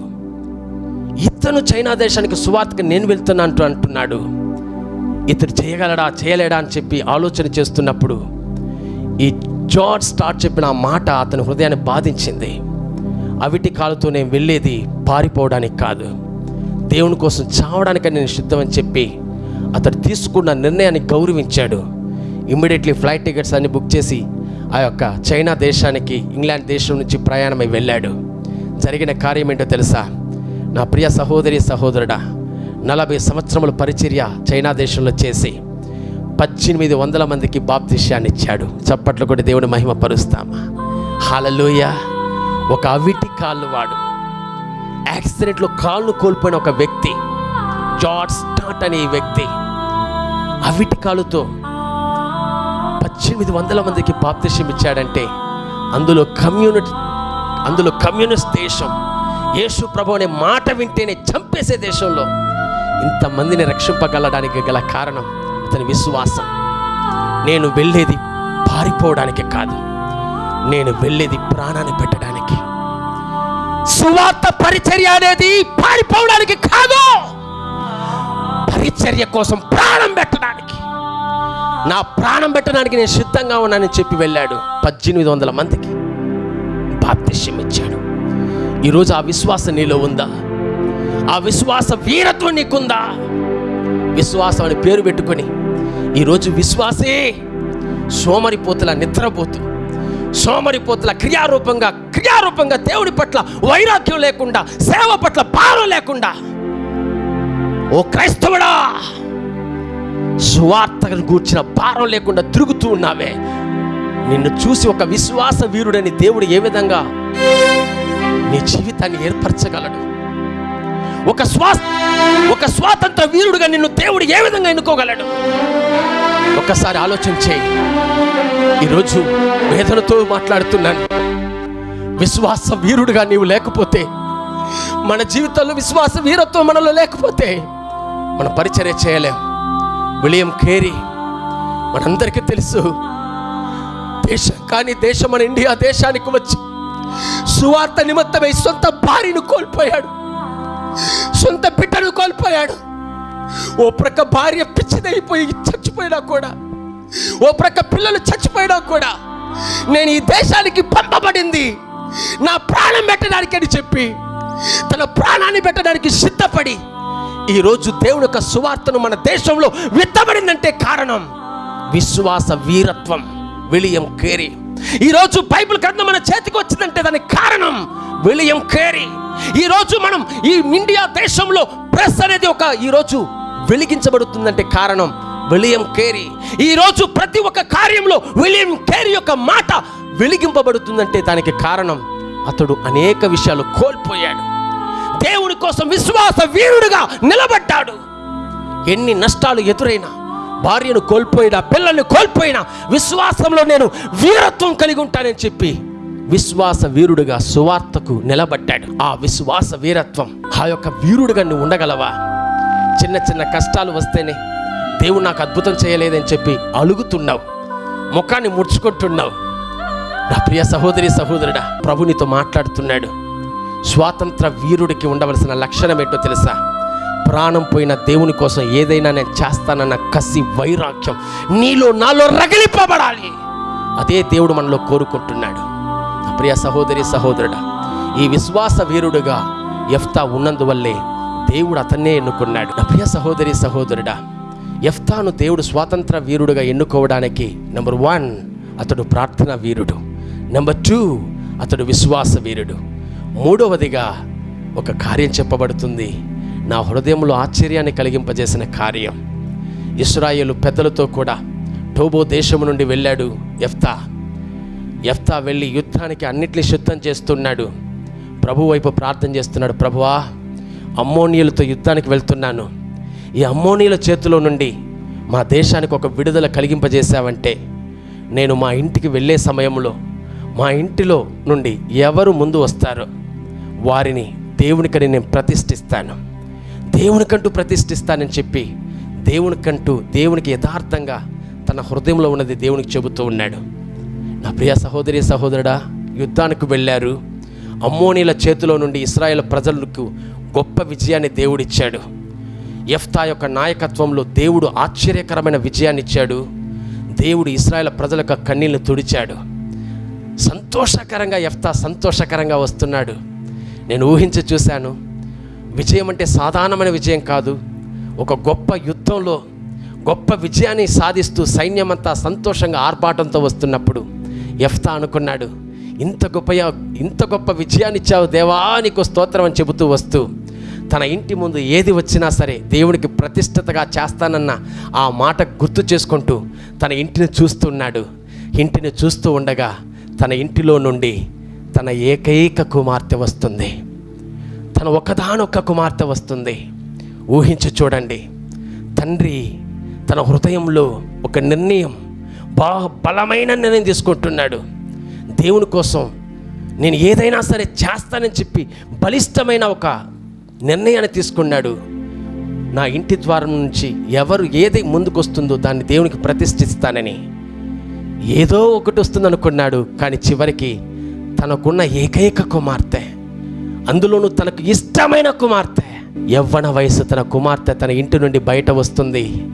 ఇతను చైనా దేశానికి సువార్తకి నేను వెళ్తున్నాను అంటున్నాడు. ఇతడు చేయగలడా చేయలేడా అని చెప్పి ఆలోచన చేస్తున్నప్పుడు ఈ జార్జ్ స్టార్ట్ చెప్పిన ఆ మాట అతని హృదయాన్ని బాధించింది. అవిటి కాలుతో నేను వెళ్ళేది పారిపోవడానికి కాదు. దేవుని కోసం చావడానికి నేను సిద్ధమని చెప్పి అతడు తీసుకున్న నిర్ణయాన్ని గౌరవించాడు. ఇమ్మీడియట్లీ ఫ్లైట్ టికెట్స్ అన్ని బుక్ చేసి ఆ యొక్క చైనా దేశానికి ఇంగ్లాండ్ దేశం నుంచి ప్రయాణమై వెళ్ళాడు. జరిగిన కార్యం ఏంటో తెలుసా? నా ప్రియ సహోదరి సహోదరుడా నలభై సంవత్సరముల పరిచర్య చైనా దేశంలో చేసి పద్దెనిమిది వందల మందికి బాప్తిష్యాన్ని ఇచ్చాడు. చప్పట్లు కూడా దేవుని మహిమ పరుస్తామా? హాలలోయ ఒక అవిటి కాళ్ళు వాడు. యాక్సిడెంట్లో కాళ్ళు కోల్పోయిన ఒక వ్యక్తి. జార్జ్ స్టార్ట్ అనే వ్యక్తి అవిటి కాలుతో పద్దెనిమిది వందల మందికి బాప్తిష్యం ఇచ్చాడంటే అందులో కమ్యూనిటీ అందులో కమ్యూనిస్ట్ దేశం యేసు ప్రభు అనే మాట వింటేనే చంపేసే దేశంలో ఇంతమందిని రక్షింపగలడానికి గల కారణం అతని విశ్వాసం. నేను వెళ్ళేది పారిపోవడానికి కాదు నేను వెళ్ళేది ప్రాణాన్ని పెట్టడానికి. సువార్త పరిచర్య అనేది పారిపోవడానికి కాదు పరిచర్య కోసం ప్రాణం పెట్టడానికి. నా ప్రాణం పెట్టడానికి నేను సిద్ధంగా ఉన్నానని చెప్పి వెళ్ళాడు పద్దెనిమిది వందల మందికి. బాప్తిష్యం ఇచ్చాడు. ఈరోజు ఆ విశ్వాసం నీలో ఉందా? ఆ విశ్వాస వీరత్వం నీకుందా? విశ్వాసం అని పేరు పెట్టుకొని ఈరోజు విశ్వాసే సోమరిపోతుల నిద్రపోతు సోమరిపోతుల క్రియారూపంగా క్రియారూపంగా దేవుడి పట్ల వైరాగ్యం లేకుండా సేవ పట్ల భారం లేకుండా ఓ క్రైస్తవుడా సువార్తను కూర్చిన భారం లేకుండా తిరుగుతూ ఉన్నావే. నిన్ను చూసి ఒక విశ్వాస వీరుడని దేవుడు ఏ విధంగా నీ జీవితాన్ని ఏర్పరచగలడు. ఒక స్వా ఒక స్వాతంత్ర వీరుడుగా నిన్ను దేవుడు ఏ విధంగా ఎన్నుకోగలడు? ఒక్కసారి ఆలోచన చేయి. ఈరోజు వేదనతో మాట్లాడుతున్నాను. విశ్వాస వీరుడుగా నీవు లేకపోతే మన జీవితంలో విశ్వాస వీరత్వం మనలో లేకపోతే మన పరిచర్య చేయలేం. విలియం కేరీ మనందరికీ తెలుసు దేశం కానీ దేశం మన ఇండియా దేశానికి వచ్చి సువార్త నిమిత్తమై సొంత భార్యను కోల్పోయాడు. సొంత బిడ్డను కోల్పోయాడు. ఓ ప్రక్క భార్య పిచ్చిదైపోయి చచ్చిపోయినా కూడా ఓ ప్రక్క పిల్లలు చచ్చిపోయినా కూడా నేను ఈ దేశానికి పంపబడింది. నా ప్రాణం పెట్టడానికి అని చెప్పి తన ప్రాణాన్ని పెట్టడానికి సిద్ధపడి ఈరోజు దేవుని యొక్క సువార్తను మన దేశంలో విత్తబడిందంటే కారణం విశ్వాస వీరత్వం విలియం కేరీ. ఈరోజు బైబిల్ గ్రంథం మన చేతికి వచ్చిందంటే దానికి కారణం విలియం కేరీ. ఈరోజు మనం ఈ ఇండియా దేశంలో ప్రెస్ అనేది ఒక ఈరోజు వెలిగించబడుతుందంటే కారణం విలియం కేరీ. ఈరోజు ప్రతి ఒక్క కార్యంలో విలియం కేరీ యొక్క మాట వెలిగింపబడుతుందంటే దానికి కారణం అతడు అనేక విషయాలు కోల్పోయాడు. దేవుని కోసం విశ్వాస వీరుడుగా నిలబడ్డాడు. ఎన్ని నష్టాలు ఎదురైనా భార్యను కోల్పోయినా పిల్లల్ని కోల్పోయినా విశ్వాసంలో నేను వీరత్వం కలిగి ఉంటానని చెప్పి విశ్వాస వీరుడుగా సువార్తకు నిలబడ్డాడు. ఆ విశ్వాస వీరత్వం ఆ యొక్క వీరుడుగా నువ్వు ఉండగలవా? చిన్న చిన్న కష్టాలు వస్తేనే దేవుడు నాకు అద్భుతం చేయలేదని చెప్పి అలుగుతున్నావు. ముఖాన్ని ముడుచుకుంటున్నావు. నా ప్రియ సహోదరి సహోదరుడా ప్రభునితో మాట్లాడుతున్నాడు. స్వాతంత్ర వీరుడికి ఉండవలసిన లక్షణం ఏంటో తెలుసా? ప్రాణం పోయిన దేవుని కోసం ఏదైనా నేను చేస్తానన్న కసి వైరాగ్యం నీలో నాలో రగిలిపబడాలి. అదే దేవుడు మనలో కోరుకుంటున్నాడు. ప్రియ సహోదరి సహోదరుడా ఈ విశ్వాస వీరుడుగా ఎఫ్తా ఉన్నందువల్లే దేవుడు అతన్నే ఎన్నుకున్నాడు. నా ప్రియ సహోదరి సహోదరుడా ఎఫ్తాను దేవుడు స్వాతంత్ర వీరుడుగా ఎన్నుకోవడానికి నెంబర్ వన్ అతడు ప్రార్థన వీరుడు. నెంబర్ టూ అతడు విశ్వాస వీరుడు. మూడవదిగా ఒక కార్యం చెప్పబడుతుంది. నా హృదయంలో ఆశ్చర్యాన్ని కలిగింపజేసిన కార్యం. ఇస్రాయేలు పెద్దలతో కూడా టోబో దేశం నుండి వెళ్ళాడు ఎఫ్తా ఎఫ్తా వెళ్ళి యుద్ధానికి అన్నిటిని సిద్ధం చేస్తున్నాడు. ప్రభు వైపు ప్రార్థన చేస్తున్నాడు ప్రభువా అమ్మోనియలతో యుద్ధానికి వెళ్తున్నాను. ఈ అమ్మోనియల చేతిలో నుండి మా దేశానికి ఒక విడుదల కలిగింపజేశావంటే నేను మా ఇంటికి వెళ్ళే సమయంలో మా ఇంటిలో నుండి ఎవరు ముందు వస్తారో వారిని దేవునికని నేను ప్రతిష్ఠిస్తాను. దేవునికంటూ ప్రతిష్ఠిస్తానని చెప్పి దేవునికంటూ దేవునికి యథార్థంగా తన హృదయంలో ఉన్నది దేవునికి చెబుతూ ఉన్నాడు. నా ప్రియ సహోదరి సహోదరుడా యుద్ధానికి వెళ్ళారు. అమ్మోనీల చేతిలో నుండి ఇస్రాయేల్ ప్రజలకు గొప్ప విజయాన్ని దేవుడిచ్చాడు. ఎఫ్తా యొక్క నాయకత్వంలో దేవుడు ఆశ్చర్యకరమైన విజయాన్ని ఇచ్చాడు. దేవుడు ఇస్రాయేల్ ప్రజల యొక్క కన్నీళ్ళు తుడిచాడు. సంతోషకరంగా ఎఫ్తా సంతోషకరంగా వస్తున్నాడు. నేను ఊహించి చూశాను విజయం అంటే సాధారణమైన విజయం కాదు. ఒక గొప్ప యుద్ధంలో గొప్ప విజయాన్ని సాధిస్తూ సైన్యమంతా సంతోషంగా ఆర్భాటంతో వస్తున్నప్పుడు ఎఫ్తా అనుకున్నాడు ఇంత గొప్ప ఇంత గొప్ప విజయాన్ని ఇచ్చావు దేవా నీకు స్తోత్రం అని చెబుతూ వస్తూ తన ఇంటి ముందు ఏది వచ్చినా సరే దేవునికి ప్రతిష్టతగా చేస్తానన్న ఆ మాట గుర్తు చేసుకుంటూ తన ఇంటిని చూస్తున్నాడు ఇంటిని చూస్తూ ఉండగా తన ఇంటిలో నుండి తన ఏకైక కుమార్తె వస్తుంది. తన ఒక్కదానొక్క కుమార్తె వస్తుంది. ఊహించి చూడండి. తండ్రి తన హృదయంలో ఒక నిర్ణయం బా బలమైన నిర్ణయం తీసుకుంటున్నాడు. దేవుని కోసం నేను ఏదైనా సరే చేస్తానని చెప్పి బలిష్టమైన ఒక నిర్ణయాన్ని తీసుకున్నాడు. నా ఇంటి ద్వారం నుంచి ఎవరు ఏది ముందుకొస్తుందో దాన్ని దేవునికి ప్రతిష్ఠిస్తానని. ఏదో ఒకటి వస్తుందనుకున్నాడు కానీ చివరికి తనకున్న ఏకైక కుమార్తె. అందులోనూ తనకు ఇష్టమైన కుమార్తె. యవ్వన వయసు తన కుమార్తె తన ఇంటి నుండి బయట వస్తుంది.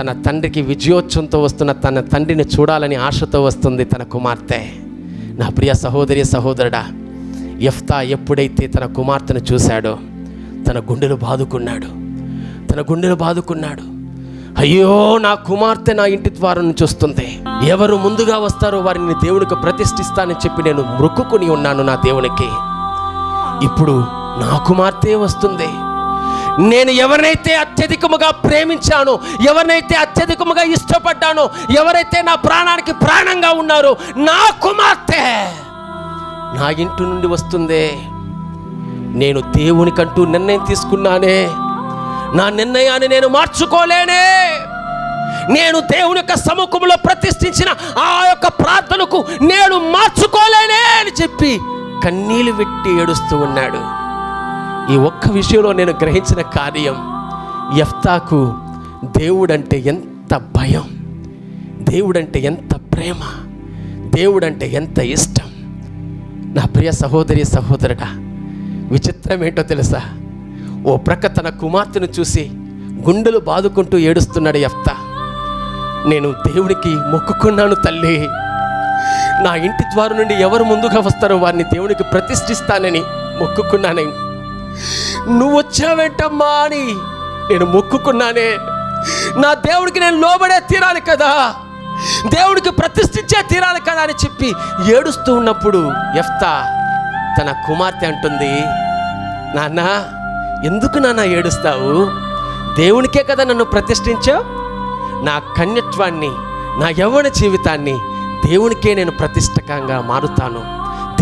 తన తండ్రికి విజయోత్సవంతో వస్తున్న తన తండ్రిని చూడాలని ఆశతో వస్తుంది తన కుమార్తె. నా ప్రియ సహోదరి సహోదరుడా ఎఫ్తా ఎప్పుడైతే తన కుమార్తెను చూశాడో తన గుండెలు బాదుకున్నాడు. తన గుండెలు బాదుకున్నాడు. అయ్యో నా కుమార్తె నా ఇంటి ద్వారం నుంచి వస్తుంది. ఎవరు ముందుగా వస్తారో వారిని దేవునికి ప్రతిష్ఠిస్తానని చెప్పి నేను మొక్కుకుని ఉన్నాను నా దేవునికి. ఇప్పుడు నా కుమార్తె వస్తుంది. నేను ఎవరినైతే అత్యధికముగా ప్రేమించానో ఎవరినైతే అత్యధికముగా ఇష్టపడ్డానో ఎవరైతే నా ప్రాణానికి ప్రాణంగా ఉన్నారో నా కుమార్తె నా ఇంటి నుండి వస్తుంది. నేను దేవునికంటూ నిర్ణయం తీసుకున్నానే. నా నిర్ణయాన్ని నేను మార్చుకోలేనే. నేను దేవుని యొక్క సముఖంలో ప్రతిష్ఠించిన ఆ యొక్క ప్రార్థనకు నేను మార్చుకోలేనే అని చెప్పి కన్నీళ్ళు పెట్టి ఏడుస్తూ ఉన్నాడు. ఈ ఒక్క విషయంలో నేను గ్రహించిన కార్యం యఫ్తాకు దేవుడంటే ఎంత భయం దేవుడంటే ఎంత ప్రేమ దేవుడంటే ఎంత ఇష్టం. నా ప్రియ సహోదరి సహోదరుడా విచిత్రం ఏంటో తెలుసా? ఓ ప్రక్క తన కుమార్తెను చూసి గుండెలు బాదుకుంటూ ఏడుస్తున్నాడు యఫ్తా. నేను దేవుడికి మొక్కుకున్నాను తల్లి. నా ఇంటి ద్వారం నుండి ఎవరు ముందుగా వస్తారో వారిని దేవునికి ప్రతిష్ఠిస్తానని మొక్కుకున్నానని నువ్వు వచ్చావేంటమ్మా అని నేను మొక్కుకున్నానే. నా దేవుడికి నేను లోబడే తీరాలి కదా. దేవుడికి ప్రతిష్ఠించే తీరాలి కదా అని చెప్పి ఏడుస్తూ ఉన్నప్పుడు ఎఫ్తా తన కుమార్తె అంటుంది నాన్న ఎందుకు నాన్న ఏడుస్తావు? దేవునికే కదా నన్ను ప్రతిష్ఠించావు. నా కన్యత్వాన్ని నా యవ్వన జీవితాన్ని దేవునికే నేను ప్రతిష్టకంగా మారుతాను.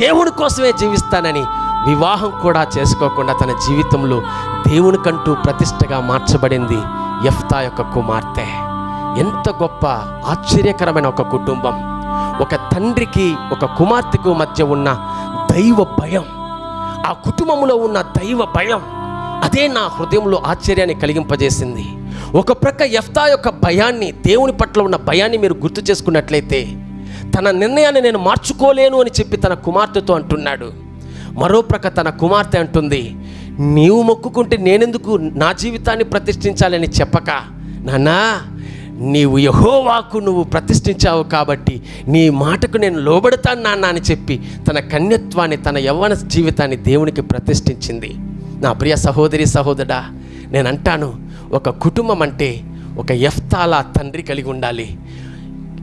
దేవుని కోసమే జీవిస్తానని వివాహం కూడా చేసుకోకుండా తన జీవితంలో దేవునికంటూ ప్రతిష్టగా మార్చబడింది ఎఫ్తా యొక్క కుమార్తె. ఎంత గొప్ప ఆశ్చర్యకరమైన ఒక కుటుంబం. ఒక తండ్రికి ఒక కుమార్తెకు మధ్య ఉన్న దైవ భయం. ఆ కుటుంబంలో ఉన్న దైవ భయం అదే నా హృదయంలో ఆశ్చర్యాన్ని కలిగింపజేసింది. ఒక ప్రక్క ఎఫ్తా యొక్క భయాన్ని దేవుని పట్ల ఉన్న భయాన్ని మీరు గుర్తు చేసుకున్నట్లయితే తన నిర్ణయాన్ని నేను మార్చుకోలేను అని చెప్పి తన కుమార్తెతో అంటున్నాడు. మరో ప్రక్క తన కుమార్తె అంటుంది నీవు మొక్కుకుంటే నేనెందుకు నా జీవితాన్ని ప్రతిష్ఠించాలని చెప్పక? నాన్నా నీవు యహోవాకు నువ్వు ప్రతిష్ఠించావు కాబట్టి నీ మాటకు నేను లోబడతాను నాన్న అని చెప్పి తన కన్యత్వాన్ని తన యవ్వన జీవితాన్ని దేవునికి ప్రతిష్ఠించింది. నా ప్రియ సహోదరి సహోదరా నేను అంటాను ఒక కుటుంబం అంటే ఒక ఎఫ్తాలా తండ్రి కలిగి ఉండాలి.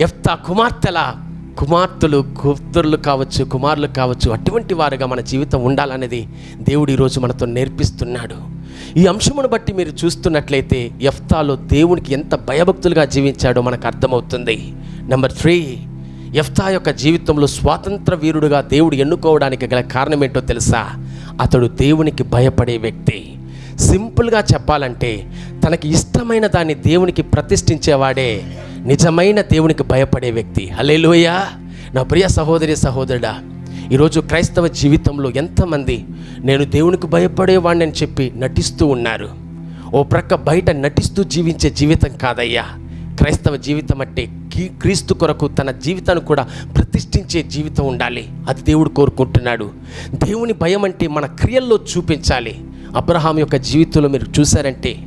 ఎఫ్తా కుమార్తెల కుమార్తెలు కూతుర్లు కావచ్చు కుమారులు కావచ్చు అటువంటి వారుగా మన జీవితం ఉండాలనేది దేవుడు ఈరోజు మనతో నేర్పిస్తున్నాడు. ఈ అంశమును బట్టి మీరు చూస్తున్నట్లయితే ఎఫ్తాలో దేవునికి ఎంత భయభక్తులుగా జీవించాడో మనకు అర్థమవుతుంది. నెంబర్ త్రీ ఎఫ్తా యొక్క జీవితంలో స్వాతంత్ర వీరుడుగా దేవుడు ఎన్నుకోవడానికి గల కారణం ఏంటో తెలుసా? అతడు దేవునికి భయపడే వ్యక్తి. సింపుల్గా చెప్పాలంటే తనకి ఇష్టమైన దాన్ని దేవునికి ప్రతిష్ఠించేవాడే నిజమైన దేవునికి భయపడే వ్యక్తి. హలేలోయ నా ప్రియ సహోదరి సహోదరుడా ఈరోజు క్రైస్తవ జీవితంలో ఎంతమంది నేను దేవునికి భయపడేవాడిని అని చెప్పి నటిస్తూ ఉన్నారు. ఓ ప్రక్క బయట నటిస్తూ జీవించే జీవితం కాదయ్యా. క్రైస్తవ జీవితం అంటే క్రీస్తు కొరకు తన జీవితాన్ని కూడా ప్రతిష్ఠించే జీవితం ఉండాలి. అది దేవుడు కోరుకుంటున్నాడు. దేవుని భయం అంటే మన క్రియల్లో చూపించాలి. అబ్రహాం యొక్క జీవితంలో మీరు చూసారంటే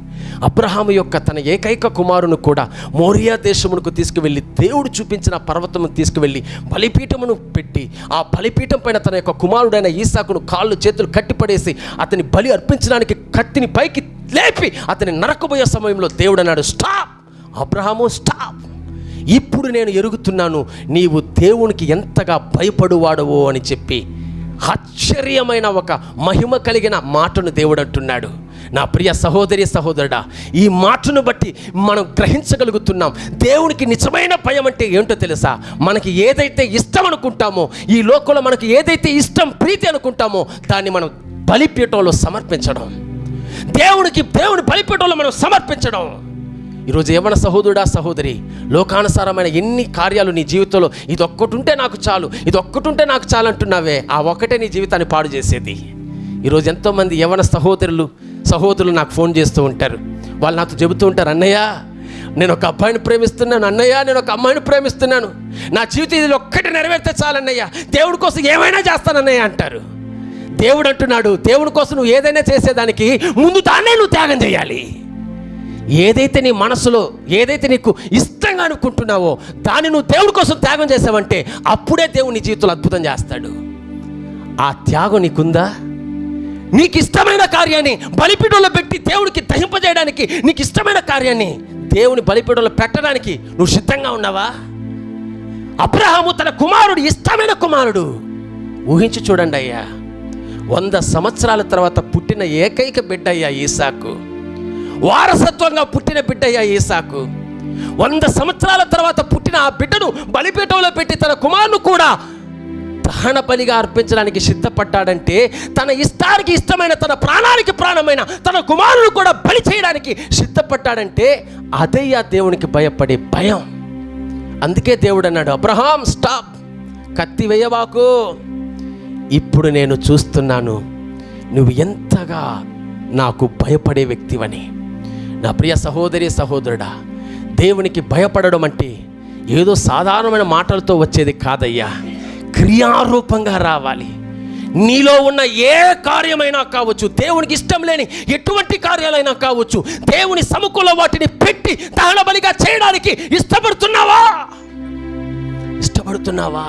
అబ్రహాం యొక్క తన ఏకైక కుమారును కూడా మోరియా దేశమునకు తీసుకువెళ్ళి దేవుడు చూపించిన పర్వతమును తీసుకువెళ్ళి బలిపీఠమును పెట్టి ఆ బలిపీఠం పైన తన యొక్క కుమారుడైన ఈసాకును కాళ్ళు చేతులు కట్టిపడేసి అతని బలి అర్పించడానికి కత్తిని పైకి లేపి అతని నరకబోయే సమయంలో దేవుడు అన్నాడు స్టాప్! అబ్రహాము స్టాప్! ఇప్పుడు నేను ఎరుగుతున్నాను నీవు దేవునికి ఎంతగా భయపడువాడవో అని చెప్పి ఆశ్చర్యమైన ఒక మహిమ కలిగిన మాటను దేవుడు అంటున్నాడు. నా ప్రియ సహోదరి సహోదరుడా ఈ మాటను బట్టి మనం గ్రహించగలుగుతున్నాం. దేవునికి నిజమైన భయం అంటే ఏంటో తెలుసా? మనకి ఏదైతే ఇష్టం అనుకుంటామో ఈ లోకంలో మనకి ఏదైతే ఇష్టం ప్రీతి అనుకుంటామో దాన్ని మనం బలిపీఠంలో సమర్పించడం. దేవునికి దేవుని బలిపీఠంలో మనం సమర్పించడం. ఈరోజు ఏమన్నా సహోదరుడా సహోదరి లోకానుసారమైన ఎన్ని కార్యాలు నీ జీవితంలో ఇది ఒక్కటి ఉంటే నాకు చాలు ఇది ఒక్కటి ఉంటే నాకు చాలు అంటున్నావే ఆ ఒక్కటే నీ జీవితాన్ని పాడు చేసేది. ఈరోజు ఎంతోమంది యవన సహోదరులు సహోదరులు నాకు ఫోన్ చేస్తూ ఉంటారు. వాళ్ళు నాతో చెబుతూ ఉంటారు అన్నయ్య నేను ఒక అబ్బాయిని ప్రేమిస్తున్నాను అన్నయ్య నేను ఒక అమ్మాయిని ప్రేమిస్తున్నాను. నా జీవితం ఇది ఒక్కటి నెరవేర్తే చాలన్నయ్య దేవుడి కోసం ఏమైనా చేస్తానన్నయ్య అంటారు. దేవుడు అంటున్నాడు దేవుడి కోసం నువ్వు ఏదైనా చేసేదానికి ముందు దాన్నే నువ్వు త్యాగం చేయాలి. ఏదైతే నీ మనసులో ఏదైతే నీకు ఇష్టంగా అనుకుంటున్నావో దాన్ని నువ్వు దేవుడి కోసం త్యాగం చేసావంటే అప్పుడే దేవుడు నీ జీవితంలో అద్భుతం చేస్తాడు. ఆ త్యాగం నీకుందా? నీకు ఇష్టమైన కార్యాన్ని బలిపీఠంలో పెట్టి దేవుడికి దహింపజేయడానికి నీకు ఇష్టమైన కార్యాన్ని దేవుని బలిపీఠంలో పెట్టడానికి నువ్వు సిద్ధంగా ఉన్నావా? అబ్రహాము తన కుమారుడు ఇష్టమైన కుమారుడు. ఊహించి చూడండి అయ్యా. వంద సంవత్సరాల తర్వాత పుట్టిన ఏకైక బిడ్డ అయ్యా ఈసాకు. వారసత్వంగా పుట్టిన బిడ్డ అయ్యా ఈసాకు. వంద సంవత్సరాల తర్వాత పుట్టిన ఆ బిడ్డను బలిపీఠంలో పెట్టి తన కుమారును కూడా దహన బలిగా అర్పించడానికి సిద్ధపడ్డాడంటే తన ఇష్టానికి ఇష్టమైన తన ప్రాణానికి ప్రాణమైన తన కుమారుడు కూడా బలి చేయడానికి సిద్ధపడ్డాడంటే అదయ్యా దేవునికి భయపడే భయం. అందుకే దేవుడు అన్నాడు అబ్రహాం స్టాప్. కత్తి వేయవాకు ఇప్పుడు నేను చూస్తున్నాను నువ్వు ఎంతగా నాకు భయపడే వ్యక్తివని. నా ప్రియ సహోదరి సహోదరుడా దేవునికి భయపడడం అంటే ఏదో సాధారణమైన మాటలతో వచ్చేది కాదయ్యా. క్రియారూపంగా రావాలి. నీలో ఉన్న ఏ కార్యమైనా కావచ్చు దేవునికి ఇష్టం లేని ఎటువంటి కార్యాలైనా కావచ్చు దేవుని సముఖంలో వాటిని పెట్టి దహన బలిగా చేయడానికి ఇష్టపడుతున్నావా? ఇష్టపడుతున్నావా?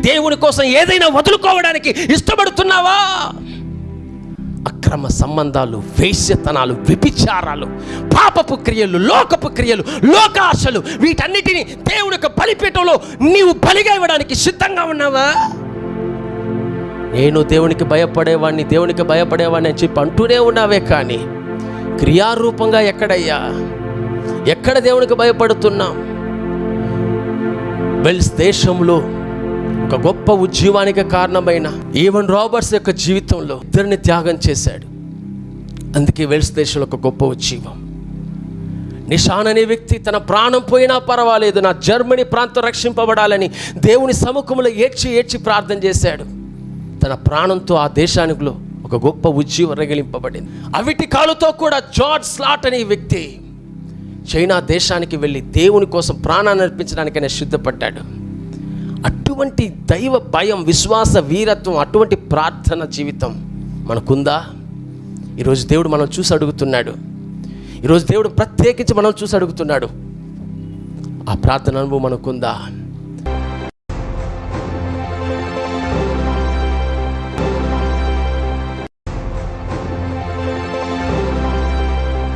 దేవుని కోసం ఏదైనా వదులుకోవడానికి ఇష్టపడుతున్నావా? అక్రమ సంబంధాలు వేశ్యతనాలు వ్యభిచారాలు పాపపు క్రియలు లోకపు క్రియలు లోకాశలు వీటన్నిటిని దేవుడి యొక్క బలిపీఠంలో నీవు బలిగా ఇవ్వడానికి సిద్ధంగా ఉన్నావా? నేను దేవునికి భయపడేవాడిని దేవునికి భయపడేవాడిని అని చెప్పి అంటూనే ఉన్నావే కానీ క్రియారూపంగా ఎక్కడయ్యా? ఎక్కడ దేవునికి భయపడుతున్నాం? వెల్స్ దేశంలో ఒక గొప్ప ఉద్యమానికి కారణమైన ఈవెన్ రాబర్ట్స్ యొక్క జీవితంలో ఇద్దరిని త్యాగం చేశాడు. అందుకే వెల్స్ దేశంలో ఒక గొప్ప ఉద్యమం నిషాన్ అనే వ్యక్తి తన ప్రాణం పోయినా పర్వాలేదు నా జర్మనీ ప్రాంతం రక్షింపబడాలని దేవుని సముఖంలో ఏడ్చి ఏడ్చి ప్రార్థన చేశాడు. తన ప్రాణంతో ఆ దేశానికిలో ఒక గొప్ప ఉజ్జీవం రగిలింపబడింది. అవిటి కాలుతో కూడా జార్జ్ స్లాట్ అనే వ్యక్తి చైనా దేశానికి వెళ్ళి దేవుని కోసం ప్రాణాన్ని అర్పించడానికైనా సిద్ధపడ్డాడు. అటువంటి దైవ భయం విశ్వాస వీరత్వం అటువంటి ప్రార్థన జీవితం మనకుందా? ఈరోజు దేవుడు మనం చూసి అడుగుతున్నాడు. ఈరోజు దేవుడు ప్రత్యేకించి మనం చూసి అడుగుతున్నాడు. ఆ ప్రార్థన అనుభవం మనకుందా?